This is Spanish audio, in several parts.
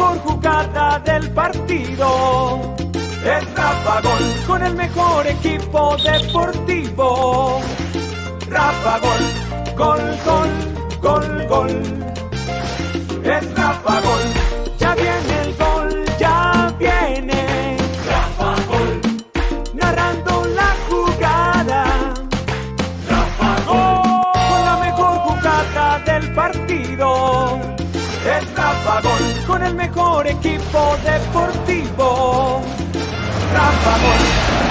mejor jugada del partido. Es Rafa Gol con el mejor equipo deportivo. Rafa Gol, gol, gol, gol, gol. Es Rafa Gol, equipo deportivo. Rafa Gol,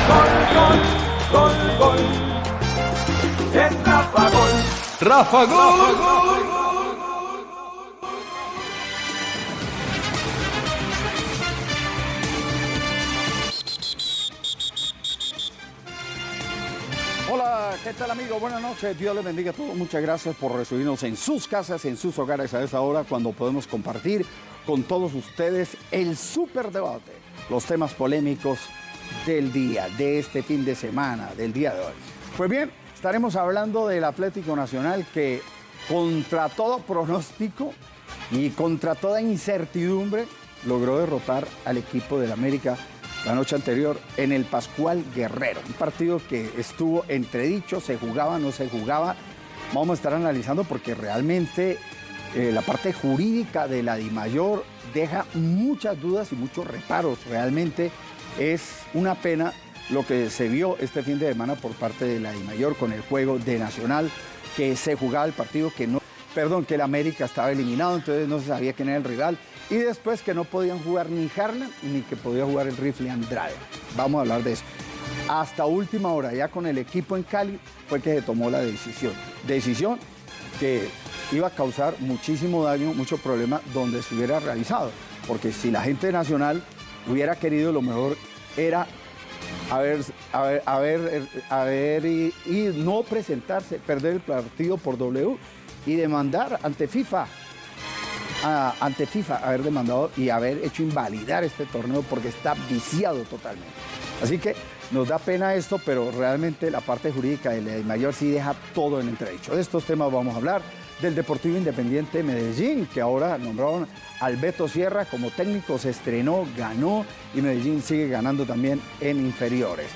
gol, gol, gol, gol. Es Rafa Gol. Rafa Gol. Hola, ¿qué tal amigo? Buenas noches, Dios les bendiga a todos. Muchas gracias por recibirnos en sus casas, en sus hogares a esta hora cuando podemos compartir con todos ustedes el super debate, los temas polémicos del día, de este fin de semana, del día de hoy. Pues bien, estaremos hablando del Atlético Nacional que contra todo pronóstico y contra toda incertidumbre logró derrotar al equipo del América la noche anterior en el Pascual Guerrero. Un partido que estuvo entredicho, se jugaba, no se jugaba. Vamos a estar analizando porque realmente eh, la parte jurídica de la DIMAYOR deja muchas dudas y muchos reparos. Realmente es una pena lo que se vio este fin de semana por parte de la DIMAYOR con el juego de Nacional, que se jugaba el partido que no, perdón, que el América estaba eliminado, entonces no se sabía quién era el rival. Y después que no podían jugar ni Harlan ni que podía jugar el rifle Andrade. Vamos a hablar de eso. Hasta última hora, ya con el equipo en Cali, fue que se tomó la decisión. Decisión que iba a causar muchísimo daño, mucho problema donde se hubiera realizado. Porque si la gente nacional hubiera querido, lo mejor era haber, haber, haber, haber y, no presentarse, perder el partido por W y demandar ante FIFA ante FIFA haber demandado y haber hecho invalidar este torneo porque está viciado totalmente. Así que nos da pena esto, pero realmente la parte jurídica de la mayor sí deja todo en entredicho. De estos temas vamos a hablar del Deportivo Independiente Medellín, que ahora nombraron al Beto Sierra como técnico, se estrenó, ganó y Medellín sigue ganando también en inferiores.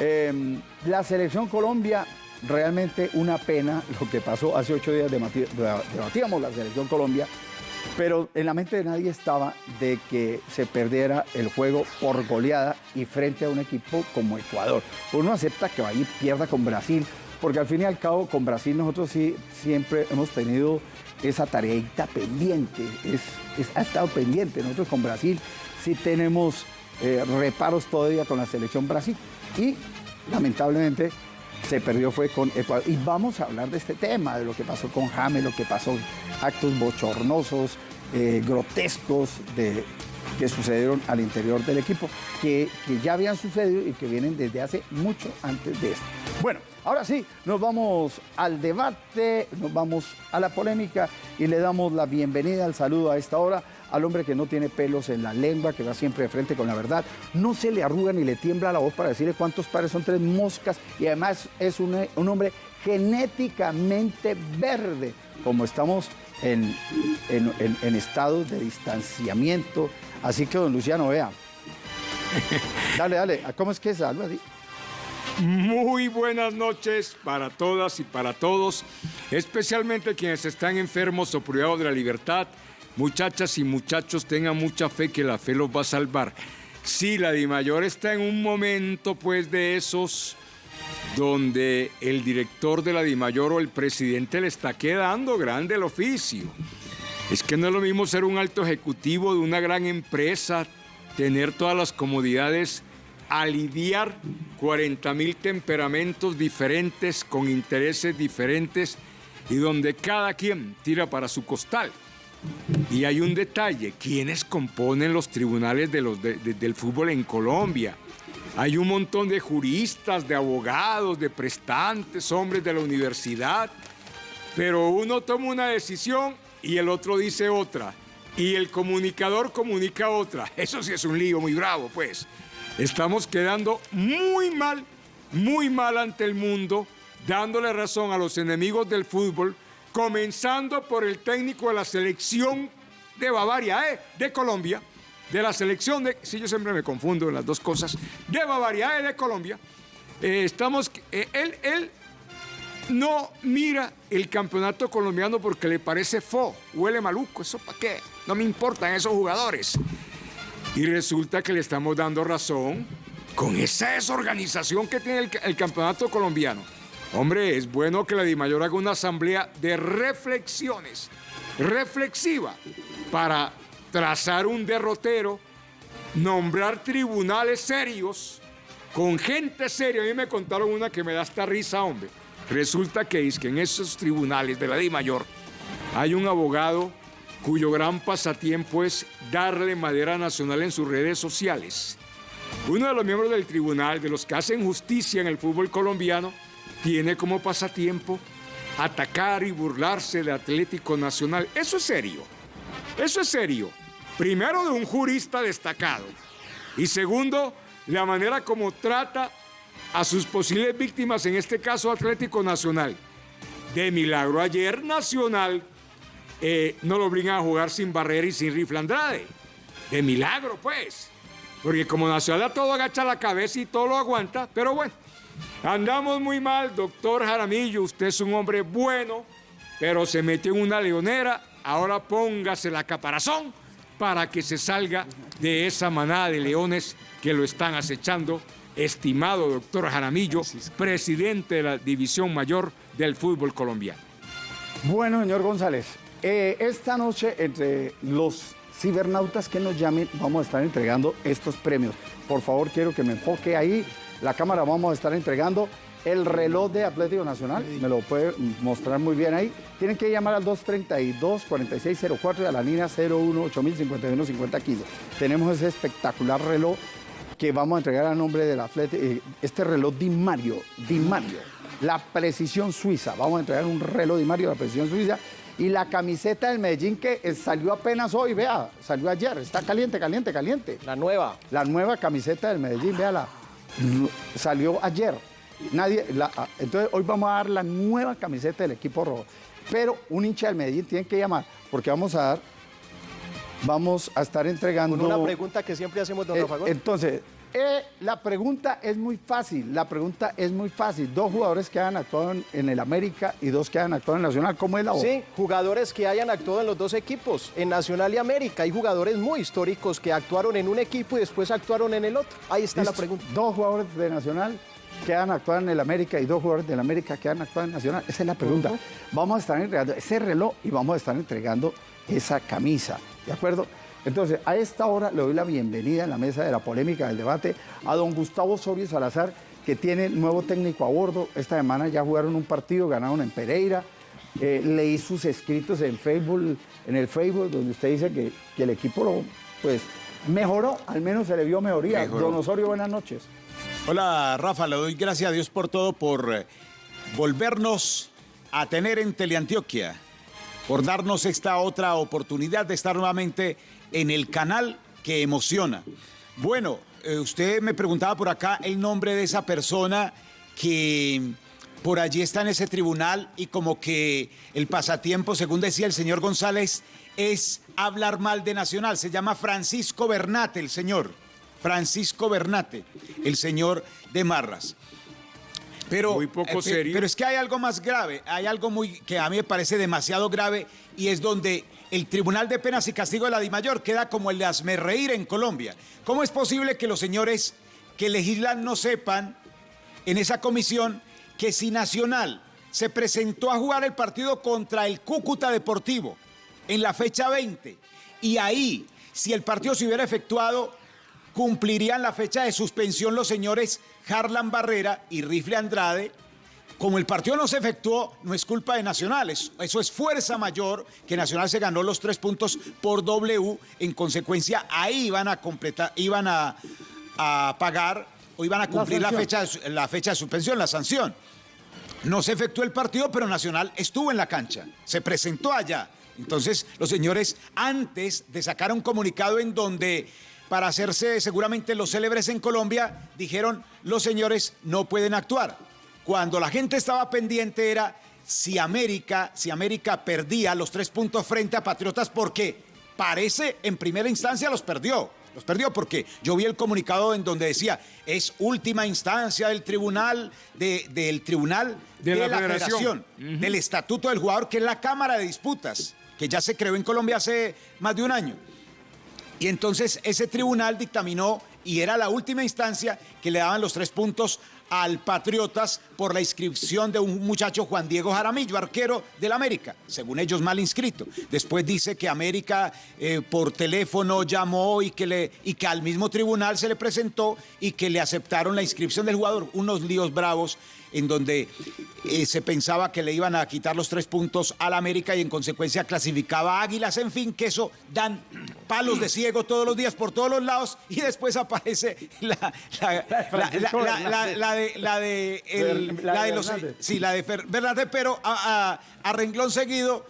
Eh, la selección Colombia, realmente una pena lo que pasó hace ocho días, debatíamos la selección Colombia, pero en la mente de nadie estaba de que se perdiera el juego por goleada y frente a un equipo como Ecuador. Uno acepta que y pierda con Brasil, porque al fin y al cabo con Brasil nosotros sí siempre hemos tenido esa tareita pendiente, es, ha estado pendiente. Nosotros con Brasil sí tenemos eh, reparos todavía con la selección Brasil y lamentablemente se perdió fue con Ecuador. Y vamos a hablar de este tema, de lo que pasó con James, lo que pasó, actos bochornosos, eh, grotescos de, que sucedieron al interior del equipo, que, que ya habían sucedido y que vienen desde hace mucho antes de esto. Bueno, ahora sí, nos vamos al debate, nos vamos a la polémica y le damos la bienvenida, al saludo a esta hora al hombre que no tiene pelos en la lengua, que va siempre de frente con la verdad, no se le arruga ni le tiembla la voz para decirle cuántos pares son tres moscas y además es un, un hombre genéticamente verde, como estamos en, en, en- en estados de distanciamiento. Así que, don Luciano, vea. Dale, dale, ¿cómo es que es? Algo así. Muy buenas noches para todas y para todos, especialmente quienes están enfermos o privados de la libertad. Muchachas y muchachos, tengan mucha fe que la fe los va a salvar. Sí, la Dimayor está en un momento, pues, de esos donde el director de la Dimayor o el presidente le está quedando grande el oficio. Es que no es lo mismo ser un alto ejecutivo de una gran empresa, tener todas las comodidades, aliviar 40 mil temperamentos diferentes, con intereses diferentes, y donde cada quien tira para su costal. Y hay un detalle, ¿quiénes componen los tribunales del fútbol en Colombia? Hay un montón de juristas, de abogados, de prestantes, hombres de la universidad, pero uno toma una decisión y el otro dice otra. Y el comunicador comunica otra. Eso sí es un lío muy bravo, pues. Estamos quedando muy mal, muy mal ante el mundo, dándole razón a los enemigos del fútbol, comenzando por el técnico de la selección de Bavaria, ¿eh? de Colombia, de la selección de, si yo siempre me confundo en las dos cosas, de Bavaria, ¿eh? de Colombia, eh, estamos, eh, él, él no mira el campeonato colombiano porque le parece fo, huele maluco, ¿eso para qué? No me importan esos jugadores. Y resulta que le estamos dando razón con esa desorganización que tiene el, campeonato colombiano. Hombre, es bueno que la DIMAYOR haga una asamblea de reflexiones, reflexiva, para trazar un derrotero, nombrar tribunales serios, con gente seria. A mí me contaron una que me da esta risa, hombre. Resulta que es que en esos tribunales de la DIMAYOR hay un abogado cuyo gran pasatiempo es darle madera nacional en sus redes sociales. Uno de los miembros del tribunal, de los que hacen justicia en el fútbol colombiano, tiene como pasatiempo atacar y burlarse de Atlético Nacional. Eso es serio. Eso es serio. Primero de un jurista destacado. Y segundo, la manera como trata a sus posibles víctimas, en este caso Atlético Nacional. De milagro ayer Nacional eh, no lo obligan a jugar sin barrera y sin rifle Andrade. De milagro, pues. Porque como Nacional todo agacha la cabeza y todo lo aguanta, pero bueno, andamos muy mal, doctor Jaramillo, usted es un hombre bueno, pero se metió en una leonera, ahora póngase la caparazón para que se salga de esa manada de leones que lo están acechando, estimado doctor Jaramillo, presidente de la División Mayor del Fútbol Colombiano. Bueno, señor González, eh, esta noche entre los cibernautas que nos llamen vamos a estar entregando estos premios. Por favor, quiero que me enfoque ahí. La cámara vamos a estar entregando el reloj de Atlético Nacional. Me lo puede mostrar muy bien ahí. Tienen que llamar al 232-4604 y a la línea 018051-5015. Tenemos ese espectacular reloj que vamos a entregar a nombre del atleta, eh, este reloj Di Mario, Di Mario, la precisión suiza. Vamos a entregar un reloj Di Mario, la precisión suiza y la camiseta del Medellín que eh, salió apenas hoy, vea, salió ayer, está caliente, caliente, caliente. La nueva. La nueva camiseta del Medellín, véala, salió ayer. Nadie, ah, entonces hoy vamos a dar la nueva camiseta del equipo rojo. Pero un hincha del Medellín tiene que llamar, porque vamos a dar, vamos a estar entregando... Con una pregunta que siempre hacemos, don eh, Entonces, eh, la pregunta es muy fácil, la pregunta es muy fácil. Dos jugadores que hayan actuado en, el América y dos que hayan actuado en Nacional, ¿cómo es la voz? Sí, jugadores que hayan actuado en los dos equipos, en Nacional y América. Hay jugadores muy históricos que actuaron en un equipo y después actuaron en el otro. Ahí está la pregunta. Dos jugadores de Nacional que hayan actuado en el América y dos jugadores del América que hayan actuado en Nacional. Esa es la pregunta. Vamos a estar entregando ese reloj y vamos a estar entregando esa camisa, ¿de acuerdo? Entonces, a esta hora le doy la bienvenida en la mesa de la polémica del debate a don Gustavo Soria Salazar, que tiene nuevo técnico a bordo. Esta semana ya jugaron un partido, ganaron en Pereira. Eh, leí sus escritos en Facebook, en el Facebook, donde usted dice que, el equipo lo, pues, mejoró, al menos se le vio mejoría. Don Osorio, buenas noches. Hola, Rafa, le doy gracias a Dios por todo, por eh, volvernos a tener en Teleantioquia, por darnos esta otra oportunidad de estar nuevamente en el canal que emociona. Bueno, eh, usted me preguntaba por acá el nombre de esa persona que por allí está en ese tribunal y como que el pasatiempo, según decía el señor González, es hablar mal de Nacional. Se llama Francisco Bernate, el señor. Francisco Bernate, el señor de Marras. Pero, muy poco eh, serio. Pero es que hay algo más grave, hay algo muy que a mí me parece demasiado grave y es donde el Tribunal de Penas y Castigo de la DIMAYOR queda como el de reír en Colombia. ¿Cómo es posible que los señores que legislan no sepan en esa comisión que si Nacional se presentó a jugar el partido contra el Cúcuta Deportivo en la fecha 20 y ahí, si el partido se hubiera efectuado, cumplirían la fecha de suspensión los señores Harlan Barrera y Rifle Andrade. Como el partido no se efectuó, no es culpa de Nacional, eso es fuerza mayor, que Nacional se ganó los tres puntos por W, en consecuencia ahí iban a completar, iban a, pagar o iban a cumplir la, fecha, la fecha de suspensión, la sanción. No se efectuó el partido, pero Nacional estuvo en la cancha, se presentó allá. Entonces, los señores, antes de sacar un comunicado en donde, para hacerse seguramente los célebres en Colombia, dijeron, los señores no pueden actuar cuando la gente estaba pendiente era si América, si América perdía los tres puntos frente a Patriotas, ¿por qué? parece en primera instancia los perdió. Los perdió porque yo vi el comunicado en donde decía es última instancia del tribunal de- del tribunal De de, la la, federación. federación, del estatuto del jugador que es la cámara de disputas que ya se creó en Colombia hace más de un año. Y entonces ese tribunal dictaminó y era la última instancia que le daban los tres puntos al Patriotas por la inscripción de un muchacho Juan Diego Jaramillo, arquero del América, según ellos mal inscrito. Después dice que América eh, por teléfono llamó y que, le, y que al mismo tribunal se le presentó y que le aceptaron la inscripción del jugador. Unos líos bravos en donde eh, se pensaba que le iban a quitar los tres puntos al América y en consecuencia clasificaba a Águilas. En fin, que eso dan palos de ciego todos los días por todos los lados y después aparece la, de los sí la de Fer- Fernández, pero a, a- a renglón seguido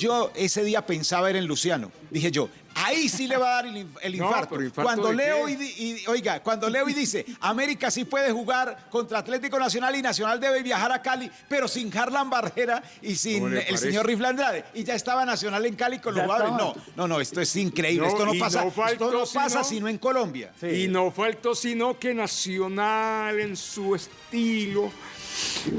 yo ese día pensaba era en Luciano. Dije yo, ahí sí le va a dar el, inf- el infarto. pero ¿infarto Cuando leo y, oiga, cuando leo y dice, América sí puede jugar contra Atlético Nacional y Nacional debe viajar a Cali, pero sin Harlan Barrera y sin ¿Cómo le el señor Rifle Andrade. Y ya estaba Nacional en Cali con los. No, no, no, esto es increíble. No, esto no pasa, no faltó esto no pasa sino en Colombia. Y no faltó sino que Nacional en su estilo.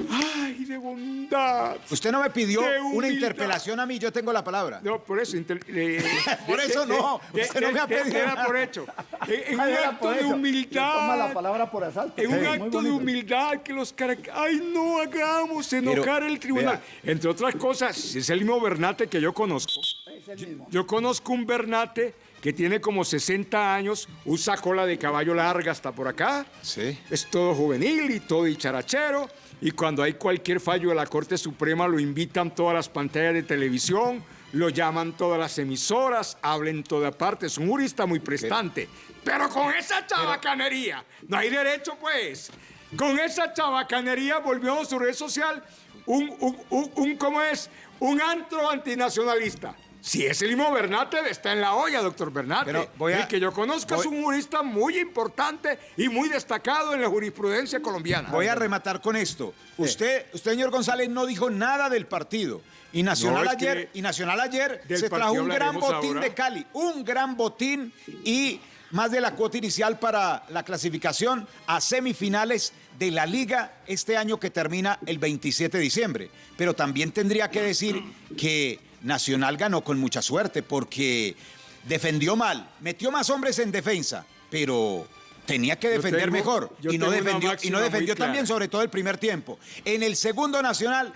¡Ay, de bondad! Usted no me pidió una humildad. interpelación a mí, yo tengo la palabra. No, por eso. eh, Por eso no, usted no me ha pedido Era por hecho. En, en un acto de eso. Toma la humildad. palabra por asalto. En un acto de humildad que los. ¡Ay, no hagamos enojar el tribunal! vea. Entre otras cosas, es el mismo Bernate que yo conozco. Es el mismo. Yo conozco un Bernate que tiene como 60 años, usa cola de caballo larga hasta por acá. Sí. Es todo juvenil y todo dicharachero. Y cuando hay cualquier fallo de la Corte Suprema, lo invitan todas las pantallas de televisión, lo llaman todas las emisoras, habla en toda parte. Es un jurista muy prestante. Pero con esa chabacanería, no hay derecho, pues. Con esa chabacanería volvió a su red social un, un, un- un- ¿cómo es? Un antro antinacionalista. Si es el mismo Bernate, está en la olla, doctor Bernate. Pero voy a- el que yo conozco es un jurista muy importante y muy destacado en la jurisprudencia colombiana. Voy a rematar con esto. Usted, usted, señor González, no dijo nada del partido. Y Nacional No, ayer, y Nacional ayer se trajo un gran botín ahora. de Cali, un gran botín y más de la cuota inicial para la clasificación a semifinales de la liga este año que termina el 27 de diciembre. Pero también tendría que decir que Nacional ganó con mucha suerte porque defendió mal, metió más hombres en defensa, pero tenía que defender tengo- mejor y no defendió, y no defendió clara. también sobre todo el primer tiempo. En el segundo Nacional,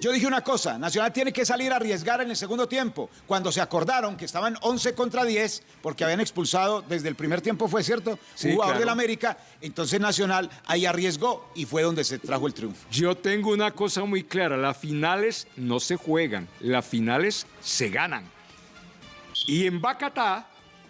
yo dije una cosa, Nacional tiene que salir a arriesgar en el segundo tiempo. Cuando se acordaron que estaban 11 contra 10, porque habían expulsado desde el primer tiempo, fue cierto, Sí, jugador claro. del América, entonces Nacional ahí arriesgó y fue donde se trajo el triunfo. Yo tengo una cosa muy clara, las finales no se juegan, las finales se ganan. Y en Bacatá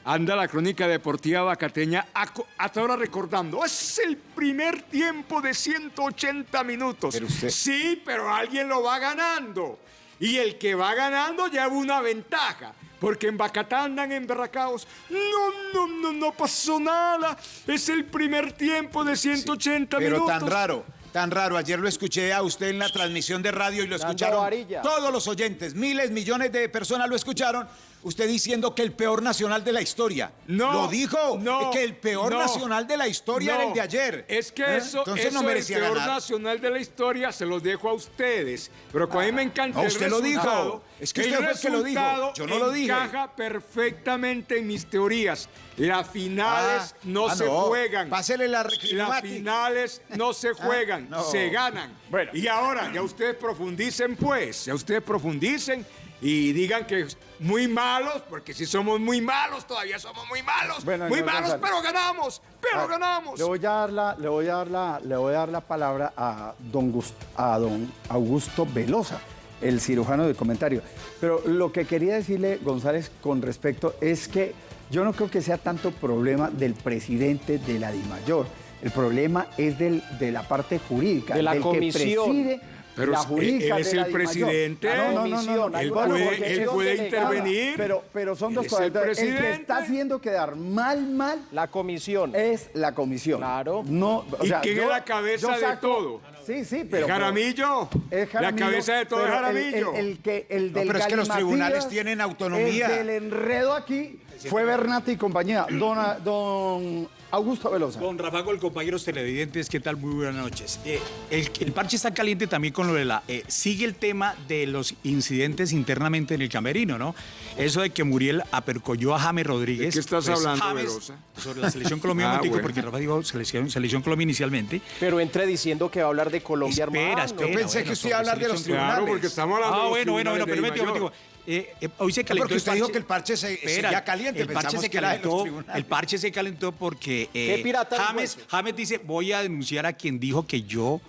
anda la crónica deportiva bacateña hasta ahora recordando, es el primer tiempo de 180 minutos. Pero usted- Sí, pero alguien lo va ganando. Y el que va ganando lleva una ventaja. Porque en Bacatá andan emberracados. No, no, no, no pasó nada. Es el primer tiempo de 180 Pero minutos. tan raro, tan raro. Ayer lo escuché a usted en la transmisión de radio y lo escucharon todos los oyentes, miles, millones de personas lo escucharon. Usted diciendo que el peor nacional de la historia. No, Lo dijo, no, que el peor no, nacional de la historia era no. el de ayer. Es que ¿Eh? eso, Entonces eso no merecía el peor ganar. nacional de la historia se los dejo a ustedes. Pero como a mí me encanta Ah, el usted lo dijo. Es que usted fue el que lo dijo. Yo no lo dije. encaja perfectamente en mis teorías. Las finales Ah, no ah, se no. juegan. Pásele la Las finales no se juegan, no. se ganan. Bueno. Y ahora, ya ustedes profundicen pues, ya ustedes profundicen y digan que muy malos, porque si somos muy malos, todavía somos muy malos. Bueno, muy malos, González. pero ganamos, pero Ah, ganamos. Le voy a dar la, le voy a dar la, le voy a dar la palabra a don, Gust- a don Augusto Velosa, el cirujano de comentario. Pero lo que quería decirle, González, con respecto es que yo no creo que sea tanto problema del presidente de la DIMAYOR. El problema es del, de la parte jurídica, De la del comisión. que preside Pero la él- jurídica él es de la el presidente. Ah, no, no, no, no, él Bueno, puede, porque él puede intervenir. Pero, pero son dos es cosas. el Entonces, El que presidente. está haciendo quedar mal, mal La comisión. es la comisión. Claro. No, o ¿Y quién yo- es la cabeza de todo? Sí, sí, pero... Jaramillo. Es La Jaramillo, cabeza de todo es pero el- Jaramillo. El, el que, el del pero es que los tribunales tienen autonomía. El del enredo aquí fue Bernati y compañía. Don, don Augusto Velosa. Don Rafa Gol, compañeros televidentes, ¿qué tal? Muy buenas noches. Eh, el, el parche está caliente también con lo de la... eh, sigue el tema de los incidentes internamente en el camerino, ¿no? Eso de que Muriel apercolló a James Rodríguez. ¿De qué estás pues, hablando, James, Velosa? Sobre la selección colombiana, Ah, bueno. porque Rafa dijo selección, selección Colombia inicialmente. Pero entre diciendo que va a hablar de Colombia, Espera, hermano. espera. Yo pensé que usted iba a hablar de los Claro, tribunales. porque estamos hablando Ah, de los bueno, bueno, bueno, pero Dimayor. momentico. Eh, eh, hoy se calentó porque el usted dijo que el parche se- seguía caliente, El parche se calentó, el parche se calentó porque eh, ¿Qué pirata dijo James? James dice, voy a denunciar a quien dijo que yo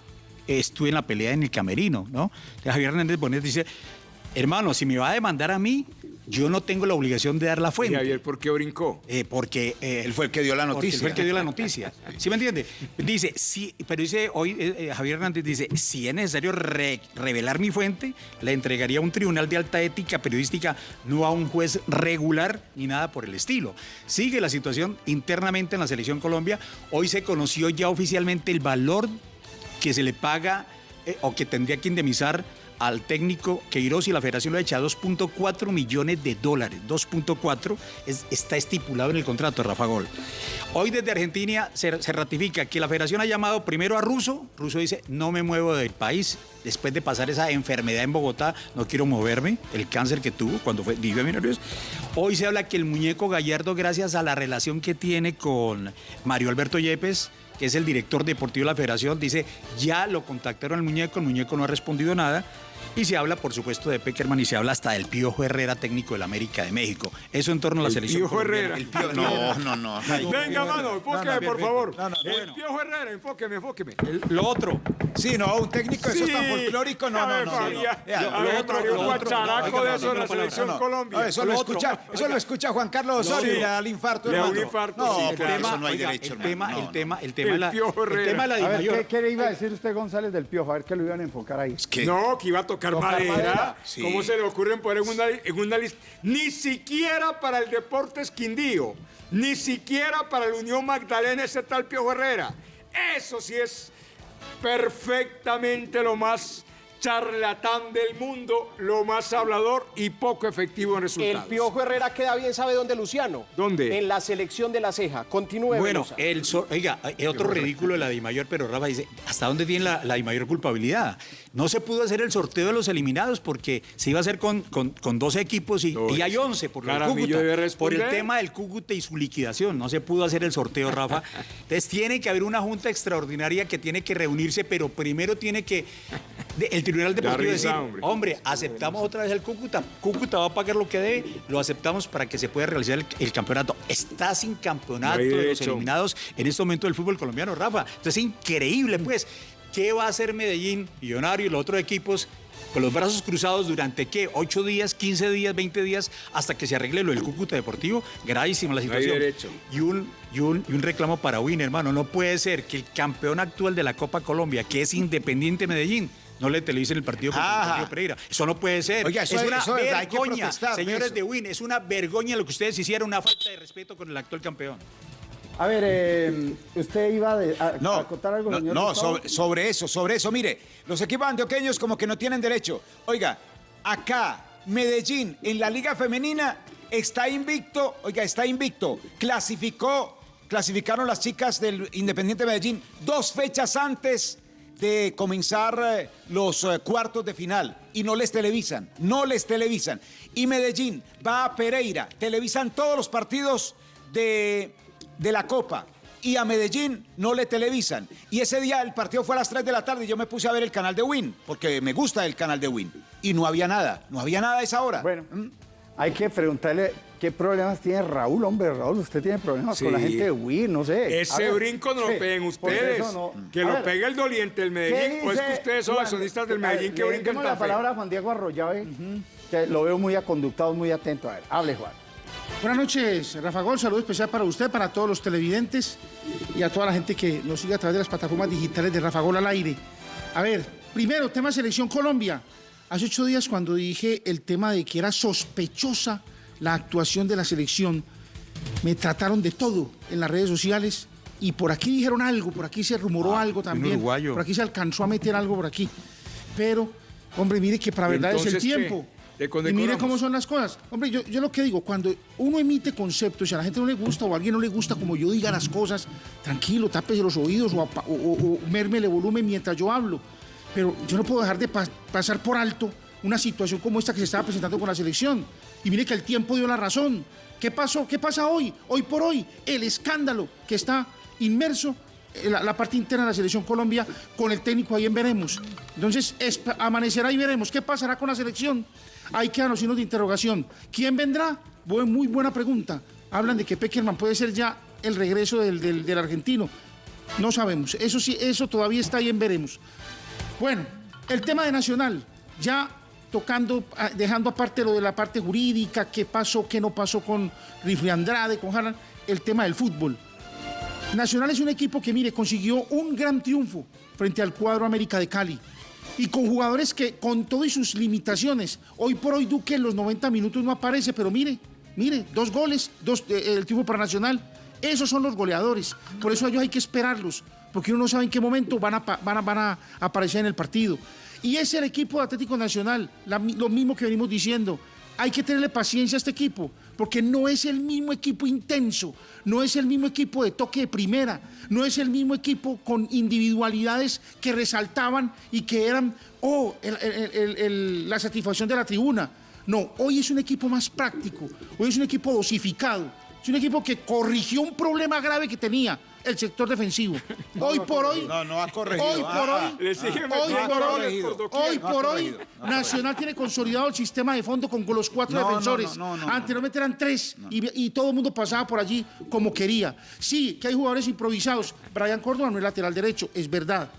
estuve en la pelea en el camerino, ¿no? Entonces, Javier Hernández Bonet dice, hermano, si me va a demandar a mí, yo no tengo la obligación de dar la ¿Y fuente. Javier por qué brincó? Eh, porque eh, Él fue el que dio la noticia. fue el que dio la noticia. ¿Sí me entiende? Dice, sí, pero dice hoy eh, Javier Hernández dice, si es necesario re- revelar mi fuente, la entregaría a un tribunal de alta ética periodística, no a un juez regular ni nada por el estilo. Sigue la situación internamente en la selección Colombia. Hoy se conoció ya oficialmente el valor que se le paga o que tendría que indemnizar al técnico Queiroz y la federación lo ha echado 2.4 millones de dólares. 2.4 es- está estipulado en el contrato, Rafa Gol. Hoy desde Argentina se, se ratifica que la federación ha llamado primero a Russo. Russo dice, no me muevo del país. Después de pasar esa enfermedad en Bogotá, no quiero moverme. El cáncer que tuvo cuando fue, vivió en Millonarios. Hoy se habla que el muñeco Gallardo, gracias a la relación que tiene con Mario Alberto Yepes, que es el director deportivo de la federación, dice, ya lo contactaron al muñeco, el muñeco no ha respondido nada. Y se habla, por supuesto, de Peckerman y se habla hasta del Piojo Herrera, técnico del América de México. Eso en torno a la El selección. Piojo. Herrera. El Piojo No, no, no. Ay, Venga, mano, enfóqueme, No, no, por bien, favor. bien. No, no, el bueno. Piojo Herrera, enfóqueme, enfóqueme. El- Lo otro, Sí, no, un técnico eso tan folclórico, no, no, no. lo otro, un lo otro, guacharaco de eso en la selección. Colombia. Eso Lo escucha, eso lo escucha Juan Carlos Osorio y le da el infarto, Le da un hermano. infarto, No, eso no hay derecho, el tema, hermano. el No, tema, el tema, El tema de la Dimayor. ¿qué, le iba a decir usted, González, del Piojo? A ver qué lo iban a enfocar ahí. No, que iba a tocar, Tocar madera. madera. Sí. ¿Cómo se le ocurren poner en una, en una lista? Ni siquiera para el Deportes Quindío, ni siquiera para la Unión Magdalena ese tal Piojo Herrera. Eso sí es perfectamente lo más charlatán del mundo, lo más hablador y poco efectivo en El resultados. Piojo Herrera queda bien, ¿sabe dónde, Luciano? ¿Dónde? En la selección de la ceja. Continúe, Bueno, Velosa. el so- oiga, es otro ridículo de la Dimayor, pero Rafa dice, ¿hasta dónde tiene la, la Dimayor culpabilidad? No se pudo hacer el sorteo de los eliminados porque se iba a hacer con, con, con 12 equipos y, hay 11 por, Cúcuta, por el tema del Cúcuta y su liquidación. No se pudo hacer el sorteo, Rafa. Entonces tiene que haber una junta extraordinaria que tiene que reunirse, pero primero tiene que el Tribunal Deportivo risa, decir, hombre. hombre, aceptamos otra vez el Cúcuta. Cúcuta va a pagar lo que debe, lo aceptamos para que se pueda realizar el, el campeonato. Está sin campeonato No de los eliminados en este momento del fútbol colombiano, Rafa. Entonces es increíble, pues. ¿Qué va a hacer Medellín, Millonario y los otros equipos con los brazos cruzados durante qué? ¿8 días, 15 días, 20 días hasta que se arregle lo del Cúcuta Deportivo? Gravísima la hay situación. derecho. Y un, y, un, y un reclamo para Win, hermano. No puede ser que el campeón actual de la Copa Colombia, que es Independiente Medellín, no le televisen el partido contra partido Pereira. Eso no puede ser. Oiga, eso es es- una eso es verdad, señores eso. de Win. Es una vergoña lo que ustedes hicieron, una falta de respeto con el actual campeón. A ver, eh, usted iba de- a, No, a contar algo, no, señor no, sobre eso, sobre eso. Mire, los equipos antioqueños como que no tienen derecho. Oiga, acá, Medellín, en la Liga Femenina, está invicto, oiga, está invicto. Clasificó, clasificaron las chicas del Independiente Medellín dos fechas antes de comenzar eh, los eh, cuartos de final y no les televisan, no les televisan. Y Medellín va a Pereira, televisan todos los partidos de, de la Copa y a Medellín no le televisan. Y ese día el partido fue a las 3 de la tarde y yo me puse a ver el canal de Win, porque me gusta el canal de Win. Y no había nada, no había nada a esa hora. Bueno, hay que preguntarle qué problemas tiene Raúl, hombre. Raúl, usted tiene problemas con la gente de Wii, no sé. Ese ver, brinco no sí, lo peguen ustedes. no- Que A lo ver, pegue el doliente del ¿qué Medellín. O es que dice ustedes son accionistas del Medellín que le brincan la palabra a. Juan Diego Arroyave, que lo veo muy aconductado, muy atento. A ver, hable, Juan. Buenas noches, Rafa Gol. Saludo especial para usted, para todos los televidentes y a toda la gente que nos sigue a través de las plataformas digitales de Rafa Gol al aire. A ver, primero, tema Selección Colombia. Hace ocho días, cuando dije el tema de que era sospechosa la actuación de la selección, me trataron de todo en las redes sociales y por aquí dijeron algo, por aquí se rumoró Ah, algo también. Por aquí se alcanzó a meter algo por aquí. Pero, hombre, mire que para ¿Y verdad es el qué? Tiempo. ¿Le Y mire cómo son las cosas. Hombre, yo, yo lo que digo, cuando uno emite conceptos y a la gente no le gusta o a alguien no le gusta como yo diga las cosas, tranquilo, tápese los oídos o, apa- o, o- o mérmele volumen mientras yo hablo. Pero yo no puedo dejar de pa- pasar por alto una situación como esta que se estaba presentando con la selección. Y mire que el tiempo dio la razón. ¿Qué pasó? ¿Qué pasa hoy? Hoy por hoy, el escándalo que está inmerso la, parte interna de la selección Colombia con el técnico ahí en veremos. Entonces, amanecerá y veremos qué pasará con la selección. Hay que dar los signos de interrogación. ¿Quién vendrá? Muy buena pregunta. Hablan de que Peckerman puede ser ya el regreso del, del- del argentino. No sabemos. Eso sí, eso todavía está ahí en veremos. Bueno, el tema de Nacional, ya tocando, ah, dejando aparte lo de la parte jurídica, qué pasó, qué no pasó con Rifle Andrade, con Harlan, el tema del fútbol. Nacional es un equipo que, mire, consiguió un gran triunfo frente al cuadro América de Cali. Y con jugadores que, con todo y sus limitaciones, hoy por hoy Duque en los 90 minutos no aparece, pero mire, mire, dos goles, dos, eh, el triunfo para Nacional. Esos son los goleadores. Por eso ellos hay que esperarlos, porque uno no sabe en qué momento van a, van a, van a aparecer en el partido. Y es el equipo de Atlético Nacional, lo mismo que venimos diciendo. Hay que tenerle paciencia a este equipo, porque no es el mismo equipo intenso, no es el mismo equipo de toque de primera, no es el mismo equipo con individualidades que resaltaban y que eran, oh, la satisfacción de la tribuna. No, hoy es un equipo más práctico, hoy es un equipo dosificado, es un equipo que corrigió un problema grave que tenía el sector defensivo. Hoy por hoy, No, no ha corregido. hoy por Ah, hoy, hoy por hoy, goles por hoy ha por hoy, Nacional tiene consolidado el sistema de fondo con los cuatro defensores. no, no, no, Anteriormente eran tres y, y todo el mundo pasaba por allí como quería. Sí, que hay jugadores improvisados. Brian Córdoba no es lateral derecho, es verdad.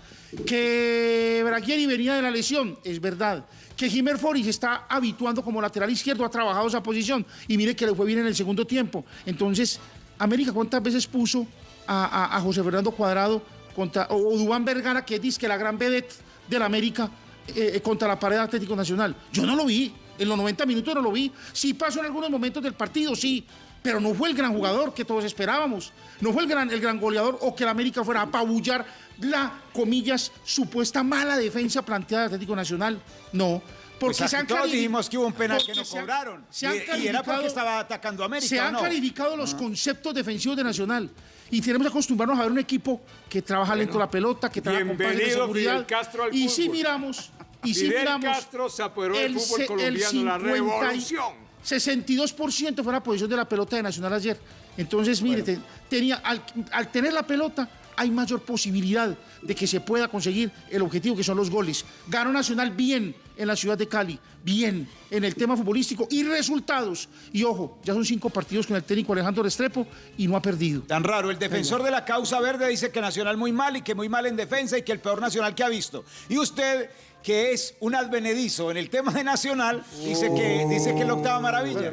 Que Braguieri venía de la lesión, es verdad. Que Jimer Fori se está habituando como lateral izquierdo, ha trabajado esa posición y mire que le fue bien en el segundo tiempo. Entonces, América, ¿cuántas veces puso a, José Fernando Cuadrado contra, o, Dubán Vergara, que dice que la gran vedette de la América eh, eh, contra la pared Atlético Nacional? Yo no lo vi, en los 90 minutos no lo vi. Sí pasó en algunos momentos del partido, sí, pero no fue el gran jugador que todos esperábamos. No fue el gran, el gran goleador o que la América fuera a apabullar la, comillas, supuesta mala defensa planteada de Atlético Nacional. No. Porque Pues se aquí han todos dijimos que hubo un penal que no se han- cobraron. se han Y- y, era porque estaba atacando a América. se ¿o han no? calificado los conceptos defensivos de Nacional. Y tenemos que acostumbrarnos a ver un equipo que trabaja lento la pelota, que trabaja con pases de seguridad. Fidel Castro al y si fútbol. miramos, y si Fidel miramos. Castro se apoderó del fútbol se- colombiano, la 50 y- revolución. 62% fue la posición de la pelota de Nacional ayer. Entonces, mire, te- tenía, al, al tener la pelota, hay mayor posibilidad de que se pueda conseguir el objetivo que son los goles. Ganó Nacional bien en la ciudad de Cali, bien en el tema futbolístico y resultados. Y ojo, ya son cinco partidos con el técnico Alejandro Restrepo y no ha perdido. Tan raro, el defensor de la causa verde dice que Nacional muy mal y que muy mal en defensa y que el peor Nacional que ha visto. Y usted, que es un advenedizo en el tema de Nacional, dice que dice que es la octava maravilla.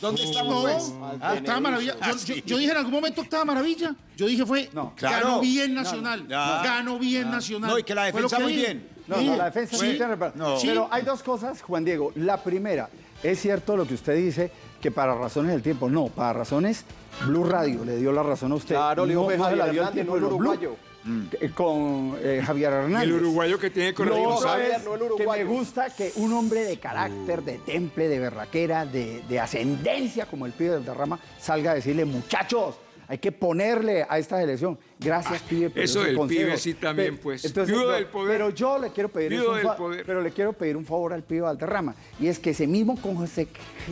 ¿Dónde estamos, No, pues? octava maravilla. Yo, Ah, yo- sí. yo dije en algún momento octava maravilla. Yo dije fue, No. Claro. ganó bien Nacional. no. Ganó bien Nacional. No, y que la defensa que muy dije. bien. No, Sí, no, la defensa sí. No. Pero hay dos cosas, Juan Diego. La primera, es cierto lo que usted dice, que para razones del tiempo. No, para razones, Blue Radio le dio la razón a usted. Claro, le dijo no, no Javier la dio el tiempo no el Blue. Uruguayo. Eh, Con eh, Javier Hernández. El uruguayo que tiene Javier, es no el que me gusta que un hombre de carácter, de temple, de berraquera, de, de ascendencia, como el pibe del derrama, salga a decirle, muchachos, hay que ponerle a esta elección. Gracias, pibe. por eso del consejos". pibe sí también, pues. entonces, Viudo no, del poder. Pero yo le quiero pedir Viudo del poder. pero le quiero pedir un favor al pibe Valderrama y es que ese mismo conse-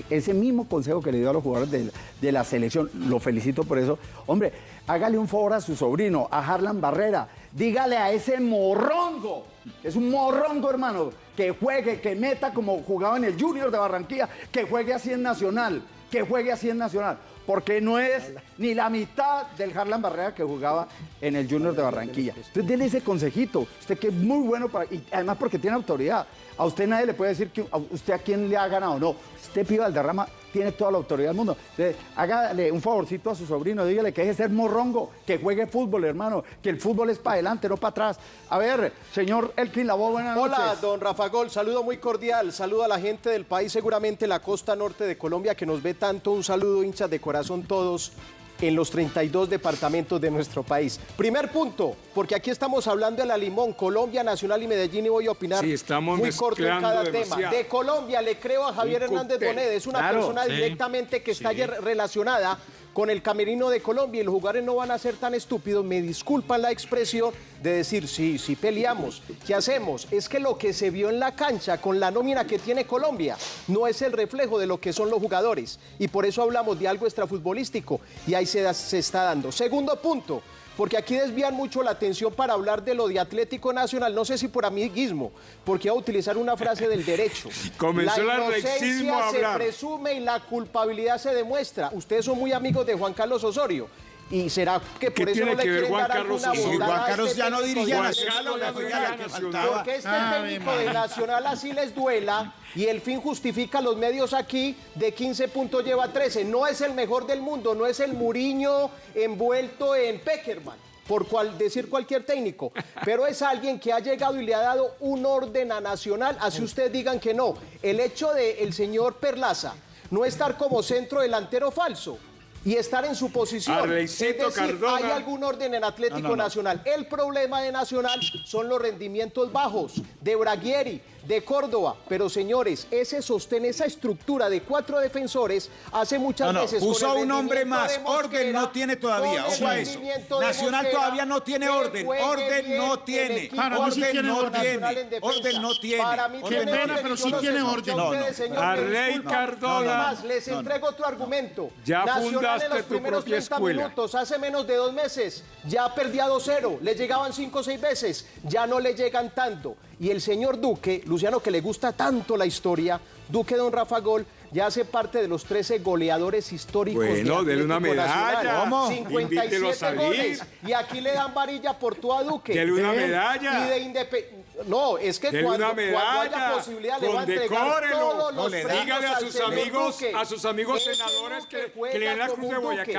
ese mismo consejo que le dio a los jugadores de, de la selección, lo felicito por eso. Hombre, hágale un favor a su sobrino, a Harlan Barrera. Dígale a ese morrongo, es un morrongo, hermano, que juegue, que meta como jugaba en el Junior de Barranquilla, que juegue así en Nacional, que juegue así en Nacional. Porque no es ni la mitad del Harlan Barrera que jugaba en el Junior de Barranquilla. Entonces, déle ese consejito. Usted que es muy bueno para. Y además, porque tiene autoridad. A usted nadie le puede decir que a usted a quién le ha ganado. No. Usted, Pío Valderrama, tiene toda la autoridad del mundo. Entonces, hágale un favorcito a su sobrino. Dígale que deje de ser morrongo, que juegue fútbol, hermano. Que el fútbol es para adelante, no para atrás. A ver, señor Elkin Labo, buenas Hola, noches. don Rafa Gol, saludo muy cordial, saludo a la gente del país, seguramente la costa norte de Colombia que nos ve tanto, un saludo hinchas de corazón todos en los 32 departamentos de nuestro país. Primer punto, porque aquí estamos hablando de la Limón, Colombia, Nacional y Medellín y voy a opinar Sí, estamos muy corto en cada demasiado. tema. De Colombia le creo a Javier Hernández. Bonet, es una Claro, persona sí, directamente que está ayer relacionada con el camerino de Colombia y los jugadores no van a ser tan estúpidos, me disculpan la expresión de decir, sí, sí peleamos, ¿qué hacemos? Es que lo que se vio en la cancha con la nómina que tiene Colombia no es el reflejo de lo que son los jugadores y por eso hablamos de algo extrafutbolístico y ahí se, se está dando. Segundo punto, porque aquí desvían mucho la atención para hablar de lo de Atlético Nacional, no sé si por amiguismo, porque iba a utilizar una frase del derecho. Comenzó la inocencia a se presume y la culpabilidad se demuestra. Ustedes son muy amigos de Juan Carlos Osorio. ¿Y será que por ¿Qué eso no tiene le que ver quieren Juan dar Carlos alguna Osorio? Juan a Carlos este ya no dirige a Nacional, no. Porque este técnico de María. Nacional así les duela y el fin justifica los medios aquí, de 15 puntos lleva 13. No es el mejor del mundo, no es el Muriño envuelto en Peckerman, por cual, decir cualquier técnico, pero es alguien que ha llegado y le ha dado un orden a Nacional, así ustedes digan que no. El hecho de el señor Perlaza no estar como centro delantero falso. Y estar en su posición. Es decir, Cardona. hay algún orden en Atlético Nacional. El problema de Nacional son los rendimientos bajos de Braguieri, de Córdoba. Pero señores, ese sostén, esa estructura de cuatro defensores hace muchas No, no, veces. puso un hombre más. Mosquera, Orden no tiene todavía, ojo a eso. Nacional Mosquera, todavía no tiene orden. Orden no tiene. equipo Para sí Orden tiene no orden. tiene. Orden no tiene. Para mí Orden tiene no orden, pero sí tiene a orden. No, no. Arley disculpan. Cardona. Les entrego otro argumento. Ya Nacional fundaste en los tu primeros propia 30 escuela. minutos, hace menos de dos meses, ya perdía 2-0, le llegaban 5 o 6 veces, ya no le llegan tanto. Y el señor Duque, Luciano, que le gusta tanto la historia, Duque Don Rafa Gol, ya hace parte de los 13 goleadores históricos Bueno, de dele una medalla. ¿Cómo? 57 Invítelo a salir. goles. Y aquí le dan varilla por todo a Duque. Dele una ¿Eh? medalla. Y de No, es que Dele cuando, una cuando haya medalla. posibilidad le va a entregar todos No los Dígale a sus amigos, Duque. a sus amigos senadores que, que le den la cruz de Duque.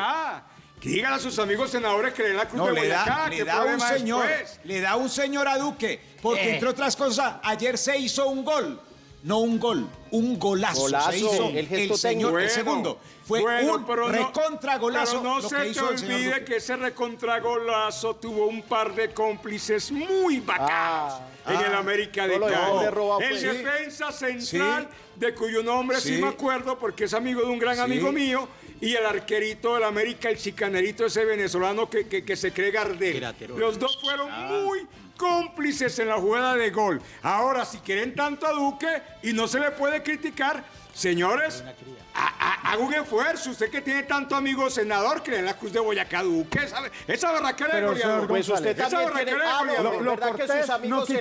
Digan a sus amigos senadores que le den la cruz No, de le Boyacá. da, ¿Qué le da un señor, después? le da un señor a Duque, porque entre otras cosas, ayer se hizo un gol, no un gol, un golazo, Golazo, se hizo el gesto señor, Bueno, el segundo, fue bueno, un pero no- recontra golazo Pero no lo se que te hizo el señor olvide que ese recontragolazo tuvo un par de cómplices muy bacanos en el América de el Cali. el pues. defensa central, de cuyo nombre sí. Sí. me acuerdo porque es amigo de un gran Sí. amigo mío, y el arquerito del América, el chicanerito ese venezolano que, que- que se cree Gardel. Los dos fueron muy cómplices en la jugada de gol. Ahora, si quieren tanto a Duque y no se le puede criticar, señores, ha- ha- haga un esfuerzo. Usted que tiene tanto amigo senador, que le den la cruz de Boyacá a Duque. Esa, esa berraquera de Pero, goleador. señor Pues usted Esa de Ah, goleador. de Lo- que cortés sus amigos no Si a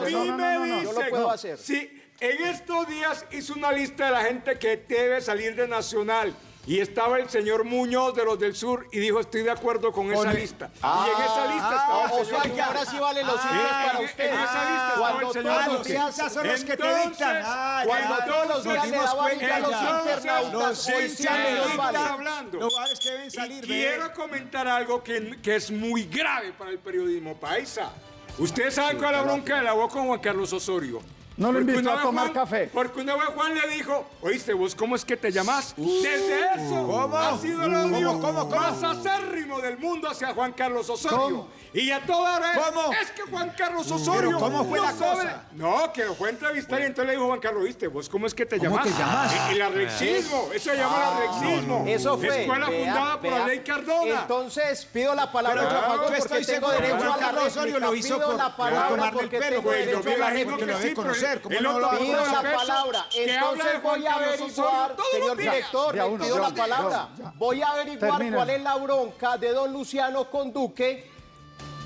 mí No, no, me no, no, dicen, yo lo puedo hacer. si en estos días hizo una lista de la gente que debe salir de Nacional y estaba el señor Muñoz de los del Sur y dijo estoy de acuerdo con esa lista. y en esa lista estaba Ah, o el señor sea que ahora sí valen los Sí, hinchas para en- usted. en esa lista estaba Cuando el señor todos los hinchas son los que te dictan. Ah, ya, Cuando ya, todos los días le daban cuenta a los ya. internautas, hoy sí hinchas le hablando. Los que deben salir quiero comentar algo que, que es muy grave para el periodismo paisa. Ustedes saben cuál es la bronca de la voz con Juan Carlos Osorio. No lo invitó a vez tomar Juan- café. Porque una vez Juan le dijo, oíste, vos, ¿cómo es que te llamas? Desde eso ¿Cómo? ha sido el odio ¿Cómo, cómo, cómo? más acérrimo del mundo hacia Juan Carlos Osorio. ¿Cómo? Y a toda hora es, ¿Cómo? es que Juan Carlos Osorio ¿cómo fue no la sabe- cosa? No, que lo fue a entrevistar y entonces le dijo Juan Carlos, ¿viste? ¿Vos cómo es que te ¿Cómo llamas? te llamas? El arrexismo, eso se llama el arrexismo. Eso fue. Escuela vea, fundada por vea. la ley Cardona. Entonces, pido la palabra Pero a Rafa yo Gol estoy porque tengo derecho Juan a la Carlos Osorio réplica. lo hizo Pido por- la para palabra tomarle el porque pelo, Pues yo derecho me a la imagino que sí, conocer, ¿cómo no lo Pido la palabra. Entonces voy a averiguar, señor director, le pido la palabra. Voy a averiguar cuál es la bronca de don Luciano con Duque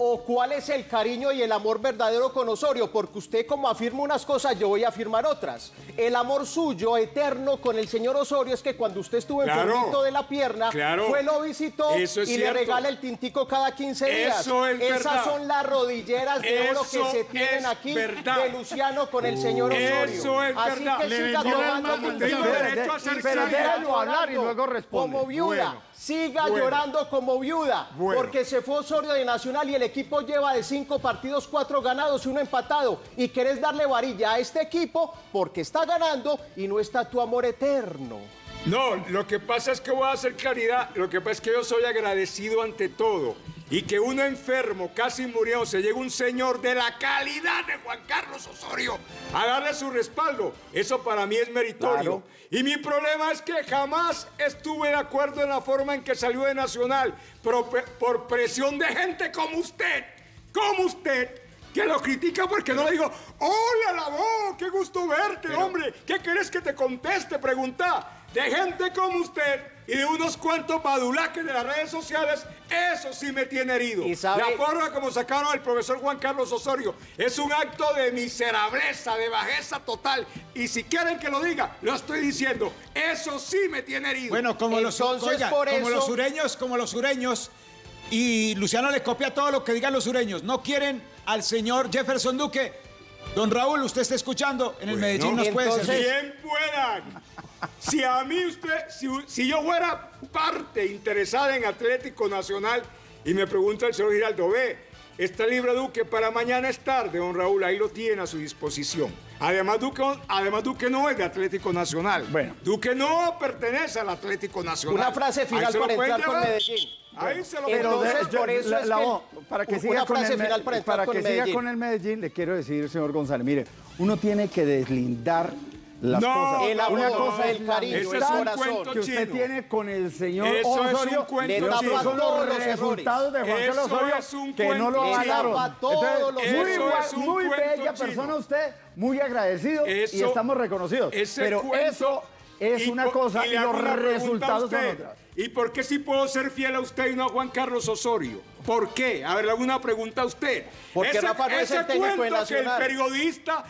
o cuál es el cariño y el amor verdadero con Osorio, porque usted como afirma unas cosas, yo voy a afirmar otras. El amor suyo eterno con el señor Osorio es que cuando usted estuvo Claro. enfermito de la pierna, Claro. fue lo visitó Eso es y le regala el tintico cada 15 días. Eso es Esas verdad. son las rodilleras de oro que Eso se tienen aquí verdad. de Luciano con el señor Osorio. Eso es Así verdad. que Le siga tomando derecho a ser Y pero siga déjalo hablar y llorando luego responde. Como viuda, Bueno. siga Bueno. llorando como viuda, Bueno. porque se fue Osorio de Nacional y el equipo lleva de cinco partidos, cuatro ganados y uno empatado. Y querés darle varilla a este equipo porque está ganando y no está tu amor eterno. No, lo que pasa es que voy a hacer claridad. Lo que pasa es que yo soy agradecido ante todo. Y que uno enfermo, casi murió, se llega un señor de la calidad de Juan Carlos Osorio a darle su respaldo. Eso para mí es meritorio. Y mi problema es que jamás estuve de acuerdo en la forma en que salió de Nacional por, por presión de gente como usted, como usted, que lo critica porque no le digo, hola, la voz, qué gusto verte, hombre, ¿qué querés que te conteste? Pregunta. De gente como usted y de unos cuantos badulaques de las redes sociales, eso sí me tiene herido. ¿Y sabe- La forma como sacaron al profesor Juan Carlos Osorio es un acto de miserableza, de bajeza total. Y si quieren que lo diga, lo estoy diciendo. Eso sí me tiene herido. Bueno, como los, Entonces, oiga, por como eso- los sureños, como los sureños, y Luciano le copia todo lo que digan los sureños. No quieren al señor Jefferson Duque. Don Raúl, usted está escuchando, en el Medellín nos puede entonces- servir. Bien puedan. Si a mí usted, si, si yo fuera parte interesada en Atlético Nacional y me pregunta el señor Giraldo, ve, está libre Duque para mañana es tarde, don Raúl, ahí lo tiene a su disposición. Además Duque, además, Duque no es de Atlético Nacional. Bueno. Duque no pertenece al Atlético Nacional. Una frase final para entrar con. Medellín. Ahí se lo Pero de-. Entonces, por eso la- es la que- para que una siga con frase el, para que siga Medellín. con el Medellín, le quiero decir, señor González, mire, uno tiene que deslindar las No, cosas. El amor, Una cosa el cariño, el es corazón. que usted chino. tiene con el señor Eso es un Osorio, cuento y chino. son los resultados de Juan. Carlos Osorio es un que no lo Entonces, muy, muy bella chino. persona usted, muy agradecido y estamos reconocidos. ese Pero cuento- eso es y una por- cosa y, le hago los resultados son otras. ¿Y por qué sí puedo ser fiel a usted y no a Juan Carlos Osorio? ¿Por qué? A ver, le hago una pregunta a usted. Porque Rafa no es el ese técnico cuento que el periodista,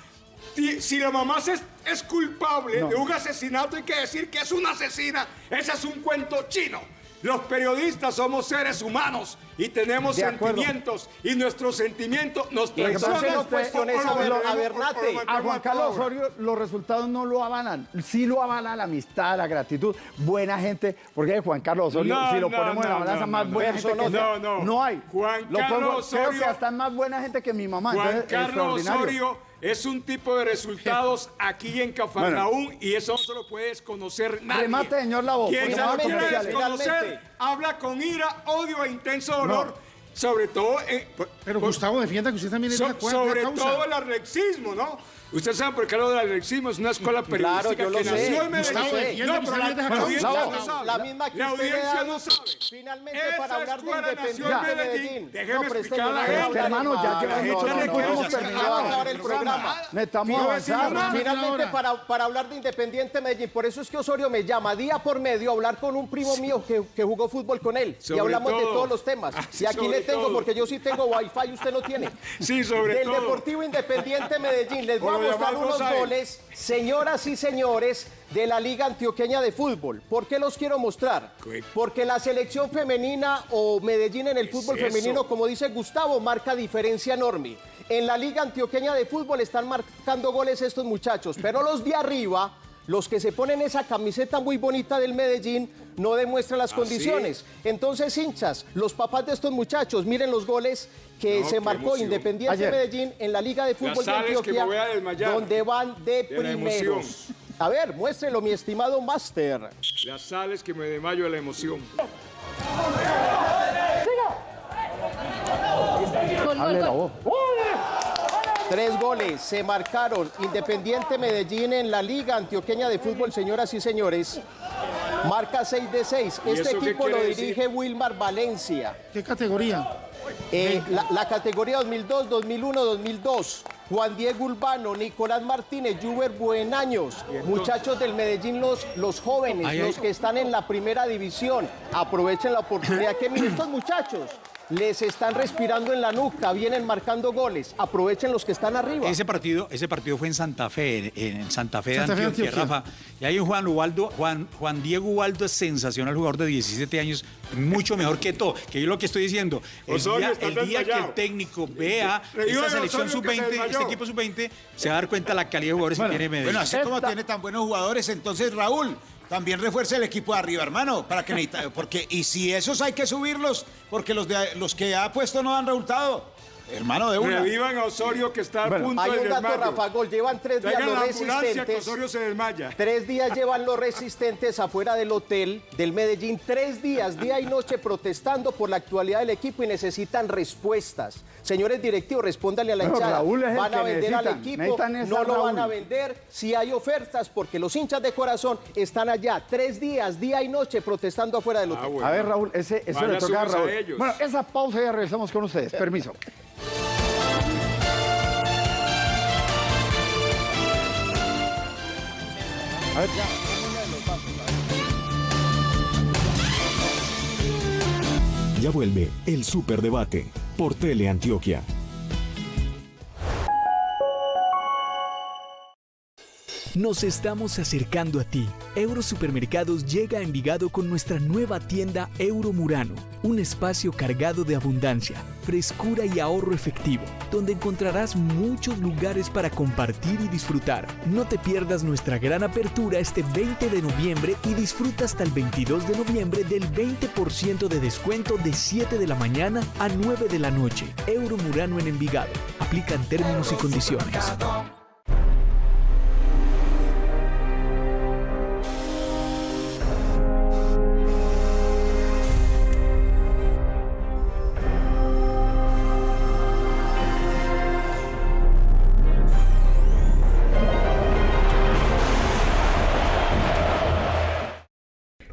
si, si la mamá es, es culpable No. de un asesinato, hay que decir que es una asesina. Ese es un cuento chino. Los periodistas somos seres humanos y tenemos De acuerdo. sentimientos y nuestros sentimientos nos traicionan. no cuestiones o a lo a Bernate. Juan Carlos. Osorio los resultados no lo avalan. Sí lo avala la amistad, la gratitud, buena gente. Porque Juan Carlos Osorio, No, si lo no, ponemos en la no, balanza, no, más no, buena no. gente que No, sea, no. hay. Juan Lo pongo- Carlos Creo Osorio- que hasta más buena gente que mi mamá. Juan entonces, Carlos. Osorio es un tipo de resultados aquí en Cafarnaún y eso no se lo puede desconocer nadie. Remate, señor Lavo, Quien no lo quiere desconocer habla con ira, odio e intenso dolor, sobre todo... eh, por- Pero por- Gustavo, defienda que usted también es de so- la cuarta sobre causa. todo el alexismo, ¿no? Usted sabe por qué lo del alexismo es una escuela periodística yo lo que sé. nació en Medellín. Que pero la, de la audiencia no sabe. la misma que La audiencia da, no sabe. finalmente, Esa para hablar de en Independiente Medellín. Déjeme No, explicar a la no gente. hermano, ya llevamos La gente no que va a acabar el programa. Necesitamos Yo avanzar. Finalmente, para, para hablar de Independiente Medellín, por eso es que Osorio me llama día por medio a hablar con un primo mío que, que jugó fútbol con él. Y hablamos de todo. todos los temas. Ah, y aquí le tengo, porque yo sí tengo wifi y usted no tiene. Sí, sobre Del todo. Deportivo Independiente Medellín. Les voy unos goles, señoras y señores, de la Liga Antioqueña de Fútbol. ¿Por qué los quiero mostrar? Porque la selección femenina o Medellín en el ¿Qué fútbol es femenino, como dice Gustavo, marca diferencia enorme. En la Liga Antioqueña de Fútbol están marcando goles estos muchachos, pero los de arriba, los que se ponen esa camiseta muy bonita del Medellín, no demuestran las ¿Ah, condiciones. Entonces, hinchas, los papás de estos muchachos, miren los goles que No, se marcó emoción. Independiente Ayer. Medellín en la Liga de Fútbol de Antioquia, donde van de, primeros. A ver, muéstrenlo, mi estimado Master. Las sales que me desmayo de la emoción. Hable la voz. Tres goles se marcaron Independiente Medellín en la Liga Antioqueña de Fútbol, señoras y señores. Marca 6 de 6. ¿Y Este equipo lo dirige Wilmar Valencia. ¿Qué categoría? Eh, la, la categoría 2002, 2001, 2002. Juan Diego Urbano, Nicolás Martínez, Juber Buenaños, muchachos del Medellín, los, los jóvenes, los que están en la primera división. Aprovechen la oportunidad que miren estos muchachos. Les están respirando en la nuca, vienen marcando goles. Aprovechen los que están arriba. Ese partido, ese partido fue en Santa Fe, en, en Santa Fe de Santa de Antioquia, Antioquia. Rafa. Y hay un Juan Ubaldo, Juan, Juan Diego Ubaldo es sensacional jugador de 17 años, mucho mejor que todo. Que yo lo que estoy diciendo, el Osorio día, está el día que el técnico vea esta de selección Osorio que se sub-20, desmayó. este equipo sub-20, se va a dar cuenta la calidad de jugadores que tiene Medellín. Bueno, así como tiene tan buenos jugadores, entonces Raúl, también refuerce el equipo de arriba, hermano, para que necesita, porque y si esos hay que subirlos, porque los de los que ha puesto no dan resultado. Hermano de una. Revivan a Osorio que está a punto Hay de un dato, desmayo. Rafa Gol. Llevan tres días los ambulancia que resistentes. Osorio se desmaya. Tres días llevan los resistentes afuera del hotel del Medellín. Tres días, día y noche, protestando por la actualidad del equipo y necesitan respuestas. Señores directivos, respóndanle a la hinchada. Raúl es el ¿Van a que vender al equipo? No lo van a vender. Si hay ofertas, porque los hinchas de corazón están allá. Tres días, día y noche, protestando afuera del hotel. Ah, bueno. A ver, Raúl, ese, eso le toca a Raúl. ellos. Bueno, esa pausa y ya regresamos con ustedes. Permiso. A ver, ya. Ya vuelve el Superdebate por Teleantioquia. Nos estamos acercando a ti. Eurosupermercados llega a Envigado con nuestra nueva tienda Euro Murano, un espacio cargado de abundancia, frescura y ahorro efectivo, donde encontrarás muchos lugares para compartir y disfrutar. No te pierdas nuestra gran apertura este 20 de noviembre y disfruta hasta el 22 de noviembre del 20% de descuento de 7 de la mañana a 9 de la noche. Euro Murano en Envigado. Aplican términos y condiciones.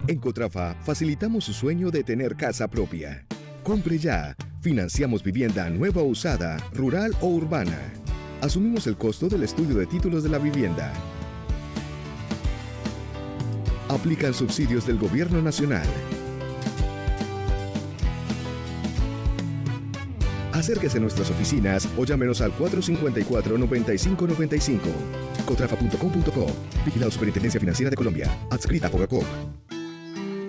En Cotrafa facilitamos su sueño de tener casa propia. Compre ya. Financiamos vivienda nueva o usada, rural o urbana. Asumimos el costo del estudio de títulos de la vivienda. Aplican subsidios del Gobierno Nacional. Acérquese a nuestras oficinas o llámenos al 454-9595. Cotrafa.com.co. Vigilado Superintendencia Financiera de Colombia. Adscrita a Fogacop.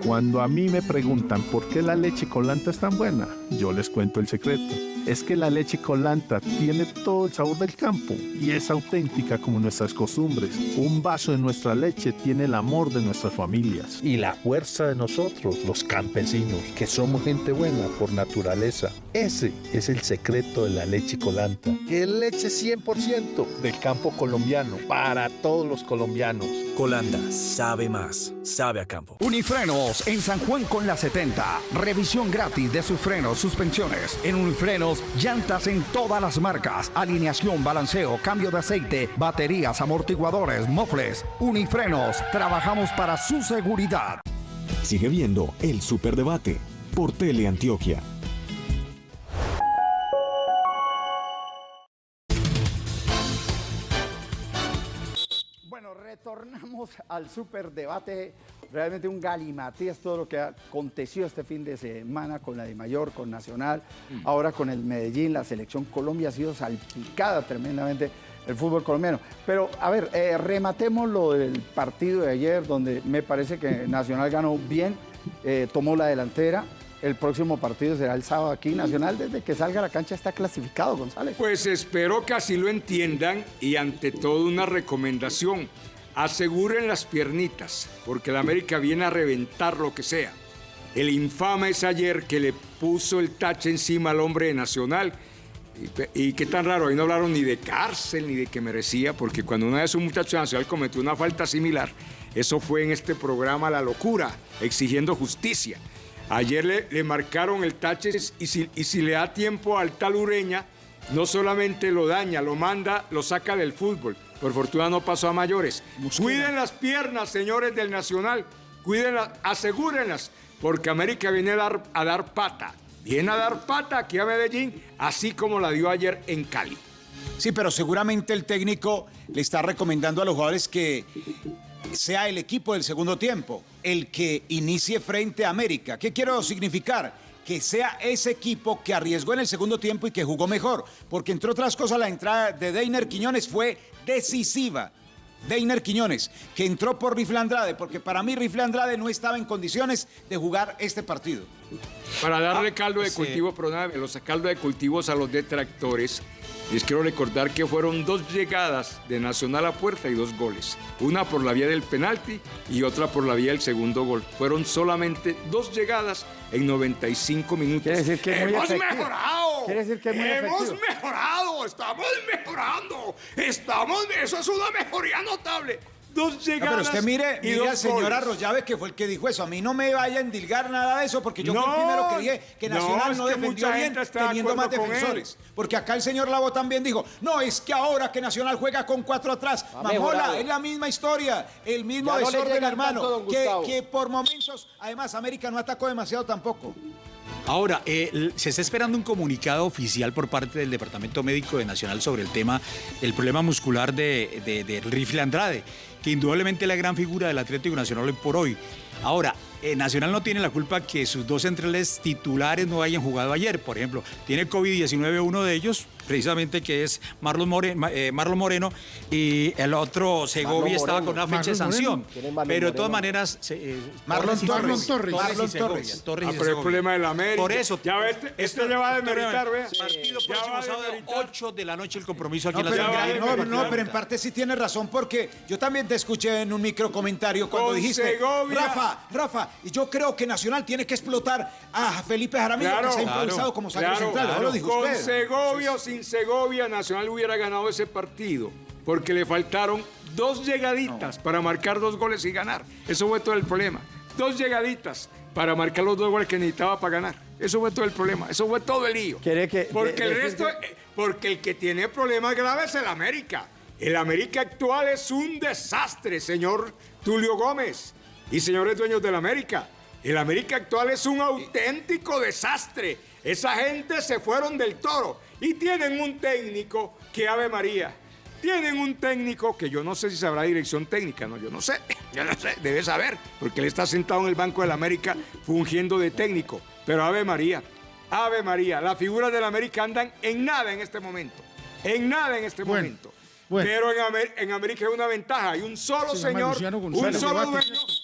Cuando a mí me preguntan por qué la leche colanta es tan buena, yo les cuento el secreto. Es que la leche colanta tiene todo el sabor del campo y es auténtica como nuestras costumbres. Un vaso de nuestra leche tiene el amor de nuestras familias. y la fuerza de nosotros, los campesinos, que somos gente buena por naturaleza. Ese es el secreto de la leche colanta, que es leche 100% del campo colombiano, para todos los colombianos. Colanda, sabe más, sabe a campo. Unifrenos en San Juan con la 70. Revisión gratis de sus frenos, suspensiones. En Unifrenos, llantas en todas las marcas. Alineación, balanceo, cambio de aceite, baterías, amortiguadores, mofles. Unifrenos, trabajamos para su seguridad. Sigue viendo el Superdebate por Teleantioquia. Bueno, retornamos al superdebate. Realmente un galimatías todo lo que aconteció este fin de semana con la de Mayor, con Nacional, ahora con el Medellín, la selección Colombia ha sido salpicada tremendamente el fútbol colombiano. Pero, a ver, eh, rematemos lo del partido de ayer, donde me parece que Nacional ganó bien, eh, tomó la delantera. El próximo partido será el sábado aquí. Nacional, desde que salga a la cancha, está clasificado, González. Pues espero que así lo entiendan y ante todo una recomendación. Aseguren las piernitas, porque el América viene a reventar lo que sea. El infame es ayer que le puso el tache encima al hombre de Nacional. Y qué tan raro, ahí no hablaron ni de cárcel ni de que merecía, porque cuando una vez un muchacho de Nacional cometió una falta similar, eso fue en este programa La Locura, exigiendo justicia. Ayer le, le marcaron el tache y si, y si le da tiempo al tal Ureña, no solamente lo daña, lo manda, lo saca del fútbol. Por fortuna no pasó a mayores. Cuiden las piernas, señores del Nacional. Cuídenlas, asegúrenlas, porque América viene a dar, a dar pata. Viene a dar pata aquí a Medellín, así como la dio ayer en Cali. Sí, pero seguramente el técnico le está recomendando a los jugadores que sea el equipo del segundo tiempo el que inicie frente a América. ¿Qué quiero significar? Que sea ese equipo que arriesgó en el segundo tiempo y que jugó mejor. Porque entre otras cosas la entrada de Deiner Quiñones fue decisiva. Deiner Quiñones, que entró por Rifle Andrade, porque para mí Rifle Andrade no estaba en condiciones de jugar este partido. Para darle caldo de sí. cultivo, perdóname, los caldo de cultivos a los detractores, les quiero recordar que fueron dos llegadas de Nacional a puerta y dos goles. Una por la vía del penalti y otra por la vía del segundo gol. Fueron solamente dos llegadas en 95 minutos. Quiere decir que ¡Hemos mejorado! Quiere decir que es muy Hemos efectivo. mejorado, estamos mejorando. Estamos, eso es una mejoría notable. Dos No, llegadas pero usted mire, y mire al señor. Arroyave que fue el que dijo eso. A mí no me vaya a endilgar nada de eso, porque yo fui No, el primero que dije que no, Nacional no, que defendió bien de teniendo más defensores. Porque acá el señor Lavo también dijo, no, es que ahora que Nacional juega con cuatro atrás, Mamola, mejorado. es la misma historia, el mismo Ya no desorden, hermano, que, que por momentos, además, América no atacó demasiado tampoco. Ahora, eh, se está esperando un comunicado oficial por parte del Departamento Médico de Nacional sobre el tema del problema muscular de, de- del rifle Andrade, que indudablemente es la gran figura del Atlético Nacional hoy por hoy. Ahora, eh, Nacional no tiene la culpa que sus dos centrales titulares no hayan jugado ayer. Por ejemplo, tiene COVID-19 uno de ellos, precisamente que es Marlon Moreno, Marlon Moreno y el otro Segovia estaba con una fecha de sanción. Moreno. ¿Quién es Marlon Pero de todas maneras... se- eh, Marlon Torres. Torres. y Marlon Torres. Torres Ah, pero el problema del América. Por eso, Ya ve, este- este ya va a demeritar, vea. Partido próximo sábado, demeritar. 8 de la noche el compromiso aquí en la ciudad. no, pero en parte sí tiene razón porque yo también te escuché en un micro comentario cuando Con dijiste, Segovia. Rafa, Rafa, y yo creo que Nacional tiene que explotar a Felipe Jaramillo Claro, que se ha improvisado claro, como sacro Claro, central. Ahora lo dijo con usted. Segovia o Segovia, Nacional hubiera ganado ese partido, porque le faltaron dos llegaditas para marcar dos goles y ganar. Eso fue todo el problema. Dos llegaditas para marcar los dos goles que necesitaba para ganar. Eso fue todo el problema. Eso fue todo el lío. Quiere que- porque de- el resto, eh, porque el que tiene problemas graves es el América. El América actual es un desastre, señor Tulio Gómez y señores dueños del América. El América actual es un auténtico desastre. Esa gente se fueron del toro y tienen un técnico que Ave María. Tienen un técnico que yo no sé si sabrá dirección técnica, no, yo no sé, yo no sé, debe saber, porque él está sentado en el Banco del América fungiendo de técnico. Pero Ave María, Ave María, las figuras del América andan en nada en este momento, en nada en este Bueno, momento. Bueno. Pero en, Amer- en América hay una ventaja, hay un solo Se señor, un solo dueño,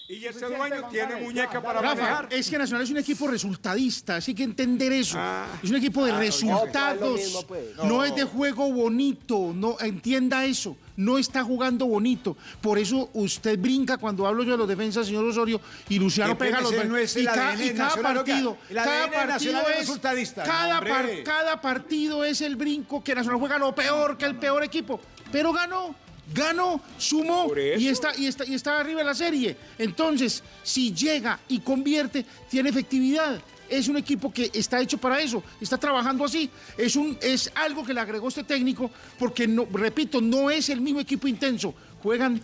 y ese dueño tiene muñeca para Rafa, manejar. es que Nacional es un equipo resultadista, así que entender eso. Ah. es un equipo de no, resultados. no es mismo, pues. No. es de juego bonito, no entienda eso. No está jugando bonito. Por eso usted brinca cuando hablo yo de los defensas, señor Osorio, y Luciano pega los no es y y cada nacional, partido, cada ADN partido es es resultadista. Cada, par- cada partido es el brinco que Nacional juega lo peor que el peor equipo, pero ganó. Ganó, sumó y está, y, está, y está arriba de la serie. Entonces, si llega y convierte, tiene efectividad. Es un equipo que está hecho para eso, está trabajando así. Es, un, es algo que le agregó este técnico, porque, no, repito, no es el mismo equipo intenso. Juegan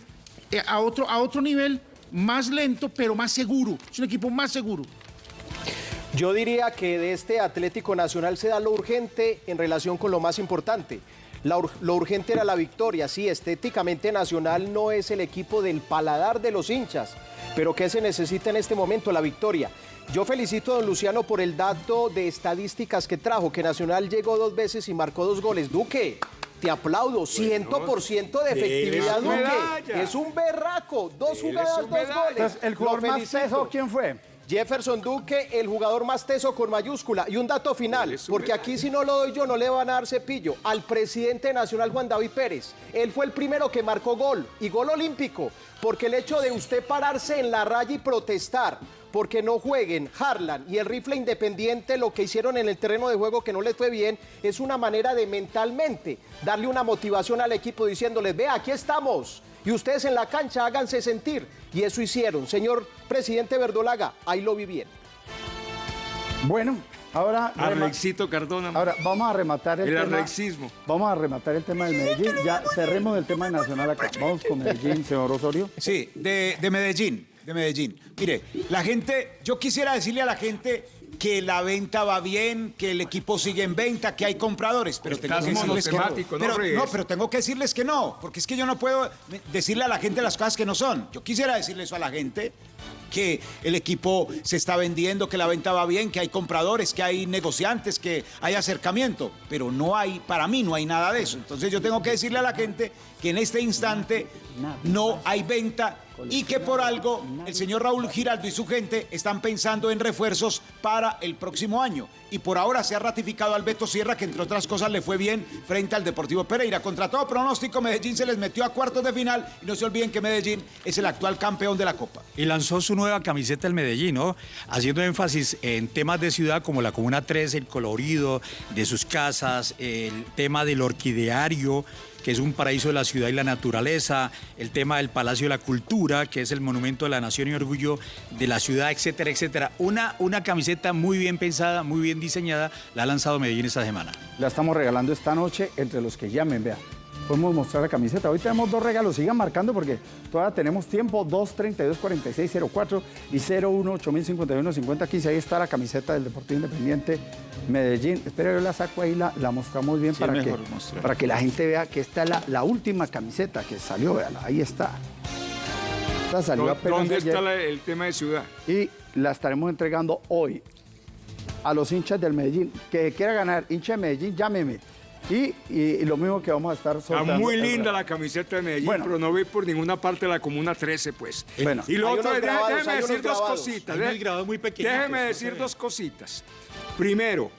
eh, a, otro, a otro nivel, más lento, pero más seguro. Es un equipo más seguro. Yo diría que de este Atlético Nacional se da lo urgente en relación con lo más importante. La ur- lo urgente era la victoria. Sí, estéticamente Nacional no es el equipo del paladar de los hinchas, pero ¿qué se necesita en este momento? La victoria. Yo felicito a don Luciano por el dato de estadísticas que trajo, que Nacional llegó dos veces y marcó dos goles. Duque, te aplaudo, 100% de efectividad, Duque. Es un berraco, dos jugadas, dos goles. Entonces, ¿el jugador más teso quién fue? Jefferson Duque, el jugador más teso con mayúscula. Y un dato final, porque aquí si no lo doy yo no le van a dar cepillo. Al presidente nacional Juan David Pérez. Él fue el primero que marcó gol, y gol olímpico, porque el hecho de usted pararse en la raya y protestar porque no jueguen Harlan y el rifle independiente, lo que hicieron en el terreno de juego que no les fue bien, es una manera de mentalmente darle una motivación al equipo diciéndoles, vea, aquí estamos. Y ustedes en la cancha háganse sentir. Y eso hicieron. Señor presidente Verdolaga, ahí lo vi bien. Bueno, ahora, Arlexito Cardona. ahora vamos a rematar el, El tema. arlexismo. Vamos a rematar el tema del Medellín. Ya cerremos el tema de Nacional acá. Vamos con Medellín, señor Osorio. Sí, de, de Medellín, de Medellín. Mire, la gente, yo quisiera decirle a la gente que la venta va bien, que el equipo sigue en venta, que hay compradores, pero tengo que decirles que no. Pero, no, pero tengo que decirles que no, porque es que yo no puedo decirle a la gente las cosas que no son. Yo quisiera decirle eso a la gente que el equipo se está vendiendo, que la venta va bien, que hay compradores, que hay negociantes, que hay acercamiento, pero no hay, para mí no hay nada de eso. Entonces yo tengo que decirle a la gente que en este instante no hay venta y que por algo el señor Raúl Giraldo y su gente están pensando en refuerzos para el próximo año. Y por ahora se ha ratificado al Beto Sierra, que entre otras cosas le fue bien frente al Deportivo Pereira. Contra todo pronóstico, Medellín se les metió a cuartos de final y no se olviden que Medellín es el actual campeón de la Copa. Y lanzó su nueva camiseta el Medellín, ¿no? Haciendo énfasis en temas de ciudad como la Comuna 3, el colorido de sus casas, el tema del orquideario que es un paraíso de la ciudad y la naturaleza, el tema del Palacio de la Cultura, que es el monumento de la nación y orgullo de la ciudad, etcétera, etcétera. Una, una camiseta muy bien pensada, muy bien diseñada, la ha lanzado Medellín esta semana. La estamos regalando esta noche entre los que llamen, vea. Podemos mostrar la camiseta. Hoy tenemos dos regalos, sigan marcando porque todavía tenemos tiempo. 232 4604 y 01 8051 5015. Ahí está la camiseta del Deportivo Independiente Medellín. Espera, yo la saco ahí, la, la mostramos bien Sí, para, que, mostrar. para que la gente vea que esta es la, la última camiseta que salió. Véala, ahí está. Esta salió ¿Dó- apenas ¿Dónde ayer está la- el tema de ciudad? y la estaremos entregando hoy a los hinchas del Medellín. Que quiera ganar, hincha de Medellín, llámeme. Y, y- y lo mismo que vamos a estar Está soltando. muy el linda la camiseta de Medellín, Bueno. pero no ve por ninguna parte de la Comuna 13, pues. Bueno. y lo Hay otro, grabados, déjeme decir dos grabados. cositas. ¿eh? muy Déjeme decir dos cositas. Primero,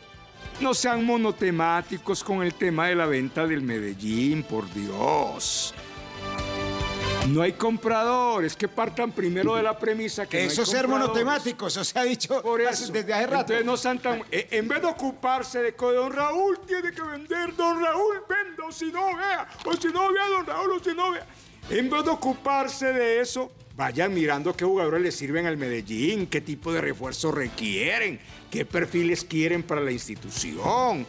no sean monotemáticos con el tema de la venta del Medellín, por Dios. No hay compradores, que partan primero de la premisa que no Eso es ser monotemático, eso se ha dicho Por eso. desde hace rato. Entonces no sean tan- eh, En vez de ocuparse de que don Raúl tiene que vender, don Raúl venda, o si no vea, o si no vea, don Raúl, o si no vea. En vez de ocuparse de eso, vayan mirando qué jugadores le sirven al Medellín, qué tipo de refuerzos requieren, qué perfiles quieren para la institución.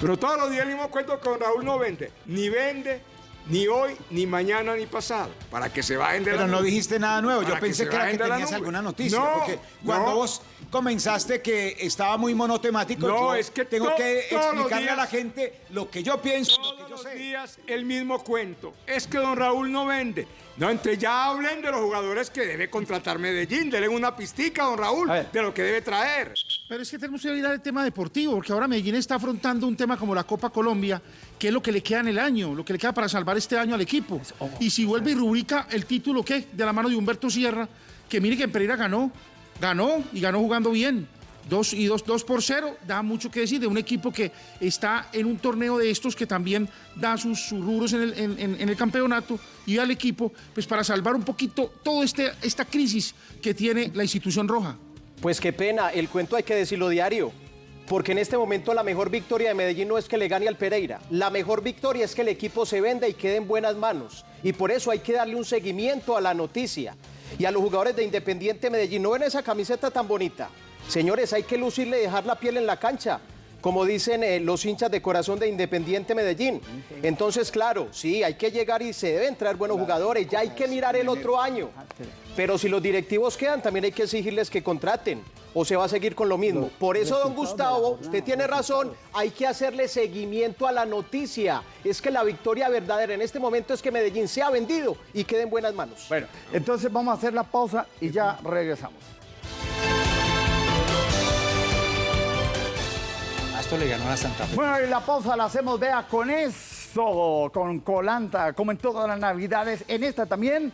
Pero todos los días el mismo cuento que don Raúl no vende. Ni vende, ni hoy, ni mañana, ni pasado. Para que se bajen de la Pero no nube. dijiste nada nuevo. Yo pensé que, era que la tenías alguna noticia. No, porque cuando no. vos comenzaste que estaba muy monotemático, No, yo es que tengo to- que explicarle a la gente lo que yo pienso, lo que Todos yo los sé. días el mismo cuento. Es que don Raúl no vende. No, entre ya hablen de los jugadores que debe contratar Medellín. Denle una pistica a don Raúl de lo que debe traer. Pero es que tenemos que ir al tema deportivo, porque ahora Medellín está afrontando un tema como la Copa Colombia, que es lo que le queda en el año, lo que le queda para salvar este año al equipo. Y si vuelve y rubrica el título, ¿qué? De la mano de Humberto Sierra, que mire que en Pereira ganó, ganó y ganó jugando bien. Dos y dos, dos por cero, da mucho que decir de un equipo que está en un torneo de estos que también da sus, sus rubros en el, en el campeonato y al equipo, pues para salvar un poquito toda este, esta crisis que tiene la institución roja. Pues qué pena, el cuento hay que decirlo diario. Porque en este momento la mejor victoria de Medellín no es que le gane al Pereira. La mejor victoria es que el equipo se venda y quede en buenas manos. Y por eso hay que darle un seguimiento a la noticia. Y a los jugadores de Independiente Medellín, ¿no ven esa camiseta tan bonita? Señores, hay que lucirle y dejar la piel en la cancha. Como dicen eh, los hinchas de corazón de Independiente Medellín. Entonces, claro, sí, hay que llegar y se deben traer buenos jugadores. Ya hay que mirar el otro año. Pero si los directivos quedan, también hay que exigirles que contraten. O se va a seguir con lo mismo. Por eso, don Gustavo, usted tiene razón, hay que hacerle seguimiento a la noticia. Es que la victoria verdadera en este momento es que Medellín sea vendido y quede en buenas manos. Bueno, entonces vamos a hacer la pausa y ya regresamos. Esto le ganó a Santa Fe. Bueno, y la pausa la hacemos, vea, con eso, con Colanta, como en todas las navidades. En esta también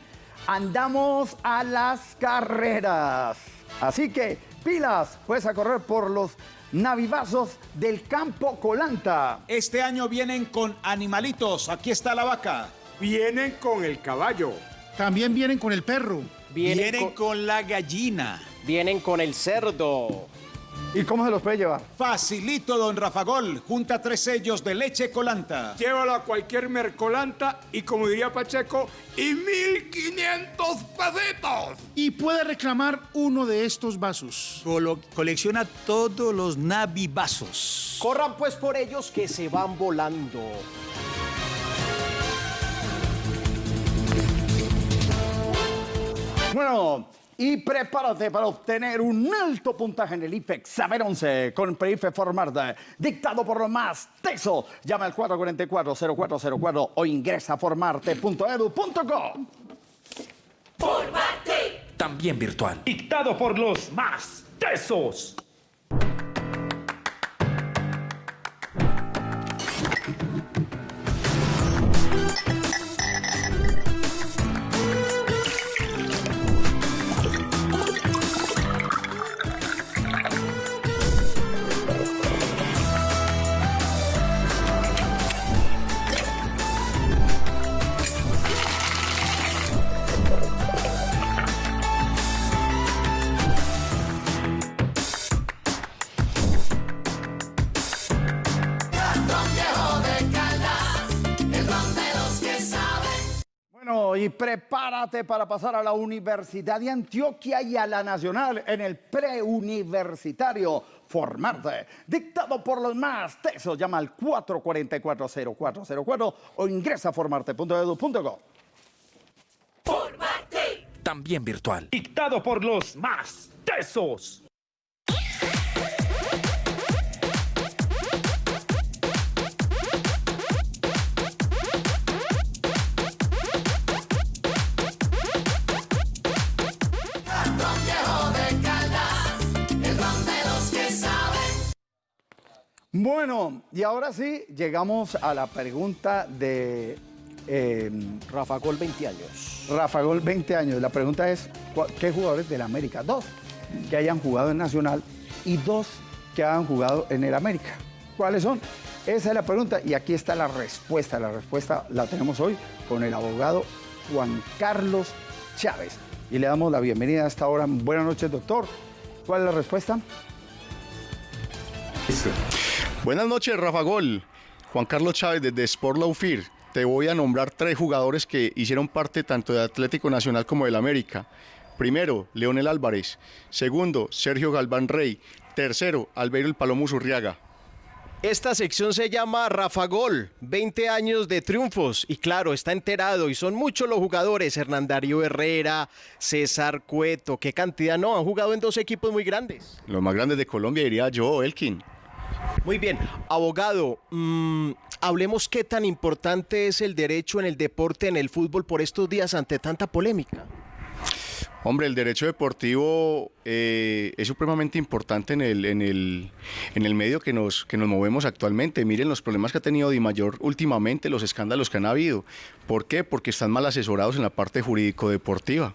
andamos a las carreras. Así que, pilas, pues a correr por los navivazos del campo Colanta. Este año vienen con animalitos. Aquí está la vaca. Vienen con el caballo. También vienen con el perro. Vienen, Vienen con, con la gallina. vienen con el cerdo. ¿Y cómo se los puede llevar? Facilito, don Rafagol. Junta tres sellos de leche colanta. Llévalo a cualquier mercolanta y como diría Pacheco, y 1500 pesitos. Y puede reclamar uno de estos vasos. Colo- colecciona todos los navivazos. Corran pues por ellos que se van volando. Bueno, y prepárate para obtener un alto puntaje en el IFEX Saber 11 con PRIFE Formarte, dictado por lo más teso. Llama al 444-0404 o ingresa a formarte.edu.co. También virtual. Dictado por los más tesos. Prepárate para pasar a la Universidad de Antioquia y a la Nacional en el preuniversitario Formarte. Dictado por los más tesos, llama al 444-0404 o ingresa a formarte.edu.co. También virtual. Dictado por los más tesos. Bueno, y ahora sí, llegamos a la pregunta de eh, Rafa Gol 20 años. Rafa Gol 20 años. La pregunta es, ¿cuál- ¿qué jugadores del América? Dos que hayan jugado en Nacional y dos que hayan jugado en el América. ¿Cuáles son? Esa es la pregunta y aquí está la respuesta. La respuesta la tenemos hoy con el abogado Juan Carlos Chávez. Y le damos la bienvenida a esta hora. Buenas noches, doctor. ¿Cuál es la respuesta? Buenas noches, Rafa Gol. Juan Carlos Chávez desde Sport Law Fear. Te voy a nombrar tres jugadores que hicieron parte tanto de Atlético Nacional como del América. Primero, Leonel Álvarez. Segundo, Sergio Galván Rey. Tercero, Albeiro El Palomo Zurriaga. Esta sección se llama Rafa Gol, 20 años de triunfos. Y claro, está enterado y son muchos los jugadores. Hernán Darío Herrera, César Cueto, qué cantidad, no, han jugado en dos equipos muy grandes. Los más grandes de Colombia diría yo, Elkin. Muy bien, abogado, mm, hablemos qué tan importante es el derecho en el deporte, en el fútbol por estos días ante tanta polémica. Hombre, el derecho deportivo eh, es supremamente importante en el, en el, en el medio que nos, que nos movemos actualmente. Miren los problemas que ha tenido Di Mayor últimamente, los escándalos que han habido. ¿Por qué? Porque están mal asesorados en la parte jurídico-deportiva.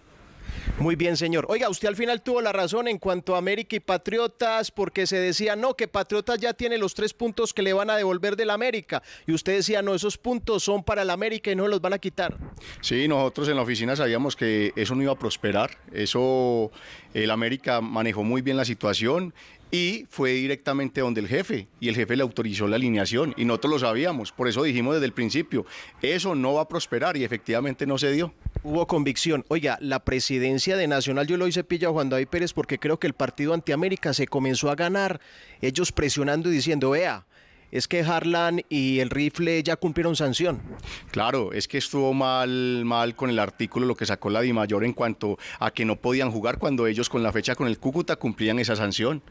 Muy bien, señor. Oiga, usted al final tuvo la razón en cuanto a América y Patriotas, porque se decía, no, que Patriotas ya tiene los tres puntos que le van a devolver del América. Y usted decía, no, esos puntos son para el América y no los van a quitar. Sí, nosotros en la oficina sabíamos que eso no iba a prosperar. Eso, el América manejó muy bien la situación y fue directamente donde el jefe y el jefe le autorizó la alineación y nosotros lo sabíamos. Por eso dijimos desde el principio, eso no va a prosperar y efectivamente no se dio. Hubo convicción. Oiga, la presidencia de Nacional yo lo hice pilla Juan David Pérez porque creo que el partido antiamérica se comenzó a ganar. Ellos presionando y diciendo, vea, es que Harlan y el rifle ya cumplieron sanción. Claro, es que estuvo mal, mal con el artículo lo que sacó la Dimayor en cuanto a que no podían jugar cuando ellos con la fecha con el Cúcuta cumplían esa sanción.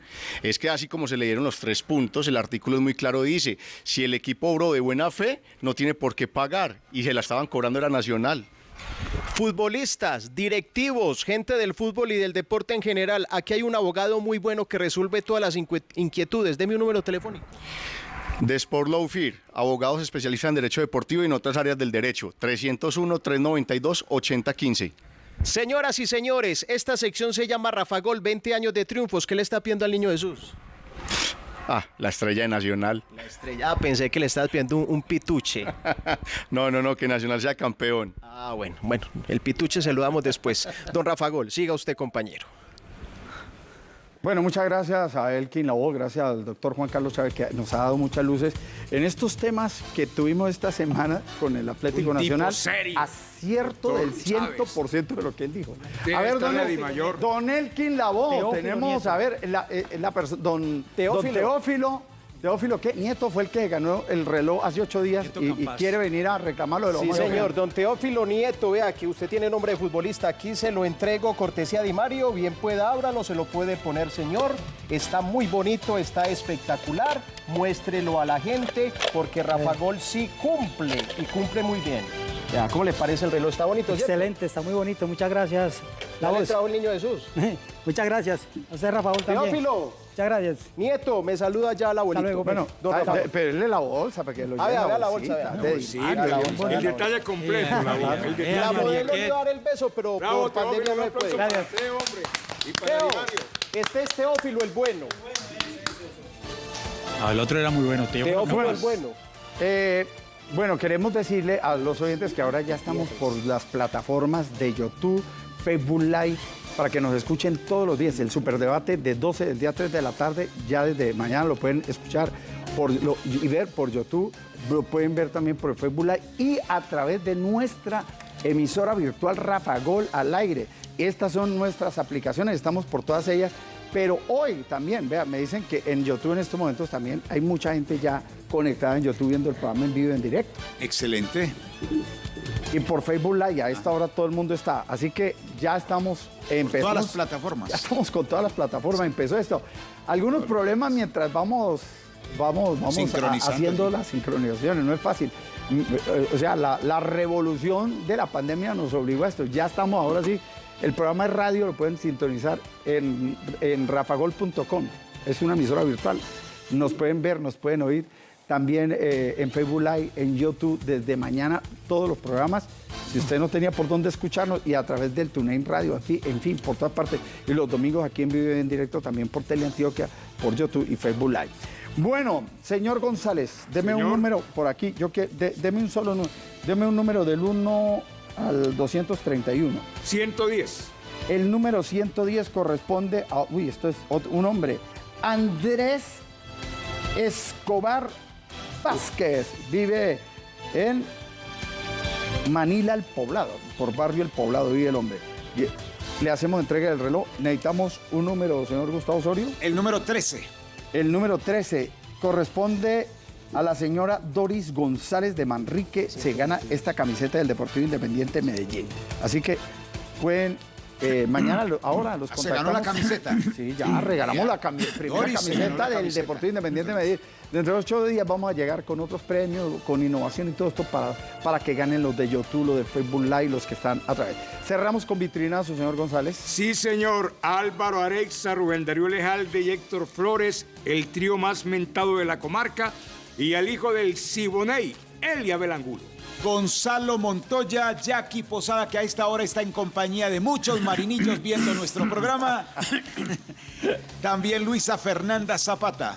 Es que así como se le dieron los tres puntos, el artículo es muy claro, dice, si el equipo obró de buena fe, no tiene por qué pagar y se la estaban cobrando era Nacional. Futbolistas, directivos, gente del fútbol y del deporte en general. Aquí hay un abogado muy bueno que resuelve todas las inquietudes. Deme un número telefónico. De Sport Law Fear, abogados especialistas en derecho deportivo y en otras áreas del derecho, 301-392-8015. Señoras y señores, esta sección se llama Rafa Gol, 20 años de triunfos. ¿Qué le está pidiendo al niño Jesús? Ah, la estrella de Nacional. La estrella. Ah, pensé que le estabas pidiendo un, un pituche. no, no, no, que Nacional sea campeón. Ah, bueno, bueno, el pituche se lo damos después. Don Rafa Gol, siga usted, compañero. Bueno, muchas gracias a Elkin Lavoe, gracias al doctor Juan Carlos Chávez, que nos ha dado muchas luces en estos temas que tuvimos esta semana con el Atlético Un Nacional. serio, Acierto del 100% de lo que él dijo. Debe a ver, don, El- don Elkin Lavoe, Teófilo tenemos, Nieto. a ver, la, eh, la don Teófilo. don Teófilo. Teófilo, ¿qué? Nieto fue el que ganó el reloj hace ocho días y, quiere venir a reclamarlo de los Sí, señor. Don Teófilo Nieto, vea que usted tiene nombre de futbolista. Aquí se lo entrego, cortesía de Mario. Bien pueda, ábralo, se lo puede poner, señor. Está muy bonito, está espectacular. Muéstrelo a la gente, porque Rafa Gol sí cumple y cumple muy bien. Ya, ¿cómo le parece el reloj? Está bonito, ¿cierto? Excelente, está muy bonito, muchas gracias. ¿Ya le trajo el niño Jesús? muchas gracias. A usted, Rafael, también. Teófilo. Muchas gracias. Nieto, me saluda ya la abuelito. luego, Bueno, don ah, Rafa. él la bolsa para que lo Ah, lleve vea, en vea la bolsita, el, detalle completo. la- el detalle La modelo le iba a dar el beso, pero Bravo, por pandemia Teófilo, no puede. aplauso para Teo, hombre. Y para Teo, Dimario. este es Teófilo el bueno. No, el otro era muy bueno, Teo. Teófilo No, el bueno. Eh, bueno, queremos decirle a los oyentes que ahora ya estamos por las plataformas de YouTube, Facebook Live, para que nos escuchen todos los días. El superdebate de 12 del día 3 de la tarde, ya desde mañana lo pueden escuchar por, y ver por YouTube, lo pueden ver también por Facebook Live y a través de nuestra emisora virtual Rafa Gol al aire. Estas son nuestras aplicaciones, estamos por todas ellas. Pero hoy también, vean, me dicen que en YouTube en estos momentos también hay mucha gente ya conectada en YouTube viendo el programa en vivo en directo. Excelente. Y por Facebook Live, a esta hora todo el mundo está. Así que ya estamos empezamos. todas las plataformas. Ya estamos con todas las plataformas. Empezó esto. Algunos problemas mientras vamos, vamos, vamos a- haciendo las sincronizaciones. No es fácil. Mm, eh, O sea, la, la revolución de la pandemia nos obligó a esto. Ya estamos ahora sí. El programa de radio lo pueden sintonizar en, en rafagol.com. Es una emisora virtual. Nos pueden ver, nos pueden oír. También eh, en Facebook Live, en YouTube, desde mañana, todos los programas. Si usted no tenía por dónde escucharnos y a través del TuneIn Radio, aquí, en fin, por todas partes. Y los domingos aquí en vivo y en directo, también por Teleantioquia, por YouTube y Facebook Live. Bueno, señor González, deme un número por aquí. Yo que, de- deme un solo número. Deme un número del 1 al 231. 110. El número 110 corresponde a. Uy, esto es un hombre. Andrés Escobar Vázquez. Vive en Manila, el poblado. Por barrio El Poblado vive el hombre. Le hacemos entrega del reloj. Necesitamos un número, señor Gustavo Osorio. El número 13. El número 13 corresponde a la señora Doris González de Manrique. Se gana esta camiseta del Deportivo Independiente Medellín. Así que pueden. eh, mañana, ahora los Ah, se ganó la contactamos. camiseta. Sí, ya regalamos la cami- primera Doris camiseta la del camiseta. Deportivo Independiente Medellín. Dentro de ocho días vamos a llegar con otros premios, con innovación y todo esto para, para que ganen los de YouTube, los de Facebook Live, los que están a través. Cerramos con vitrinazo, señor González. Sí, señor. Álvaro Arexa, Rubén Darío Lejalde y Héctor Flores, el trío más mentado de la comarca, y al hijo del Siboney, Elia Belangulo. Gonzalo Montoya, Jackie Posada, que a esta hora está en compañía de muchos marinillos viendo nuestro programa. También Luisa Fernanda Zapata.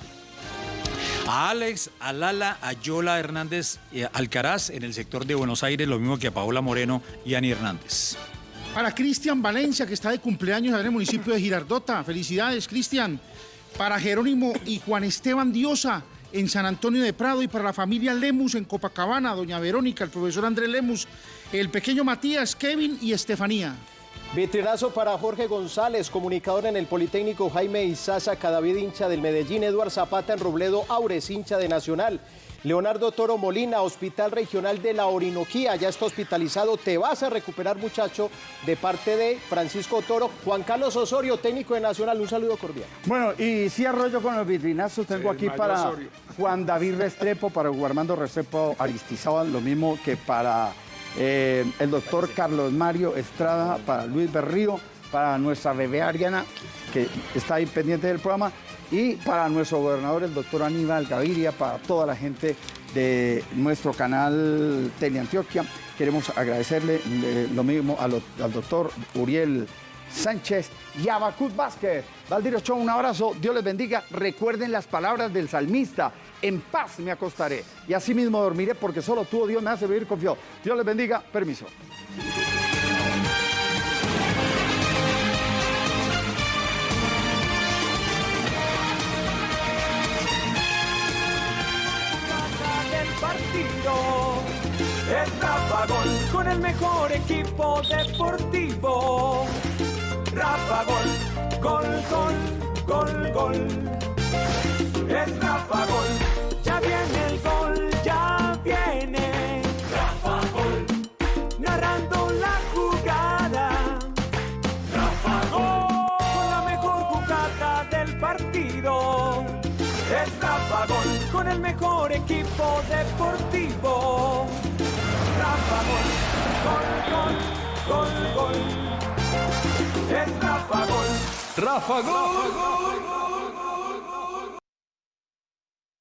A Alex, a Lala, a Yola Hernández eh, Alcaraz en el sector de Buenos Aires, lo mismo que a Paola Moreno y Ani Hernández. Para Cristian Valencia, que está de cumpleaños en el municipio de Girardota. Felicidades, Cristian. Para Jerónimo y Juan Esteban Diosa en San Antonio de Prado y para la familia Lemus en Copacabana, doña Verónica, el profesor Andrés Lemus, el pequeño Matías, Kevin y Estefanía. Vitrinazo para Jorge González, comunicador en el Politécnico Jaime Izaza, Cadavid hincha del Medellín, Eduard Zapata en Robledo, Aures hincha de Nacional. Leonardo Toro Molina, Hospital Regional de la Orinoquía, ya está hospitalizado. Te vas a recuperar, muchacho, de parte de Francisco Toro. Juan Carlos Osorio, técnico de Nacional, un saludo cordial. Bueno, y si arroyo con los vitrinazos, tengo Sí, aquí para Osorio. Juan David Restrepo, para Armando Restrepo Aristizábal, lo mismo que para eh, el doctor Carlos Mario Estrada, para Luis Berrío, para nuestra bebé Ariana, que está ahí pendiente del programa, y para nuestro gobernador, el doctor Aníbal Gaviria, para toda la gente de nuestro canal Teleantioquia. Queremos agradecerle eh, lo mismo al doctor Uriel Sánchez y Abacut Vázquez. Valdirio Show, un abrazo, Dios les bendiga. Recuerden las palabras del salmista, en paz me acostaré y así mismo dormiré porque solo tú, oh Dios, me hace vivir confiado. Dios les bendiga, permiso. Gol con el mejor equipo deportivo. Rafa Gol, gol, gol, gol, gol. Es Rafa Gol, ya viene el gol, ya viene. Rafa Gol, narrando la jugada. Rafa Gol, con la mejor jugada del partido. Es Rafa Gol, con el mejor equipo deportivo. Rafa Gol, gol, gol, gol, gol. Es Rafa Gol. Rafa Gol.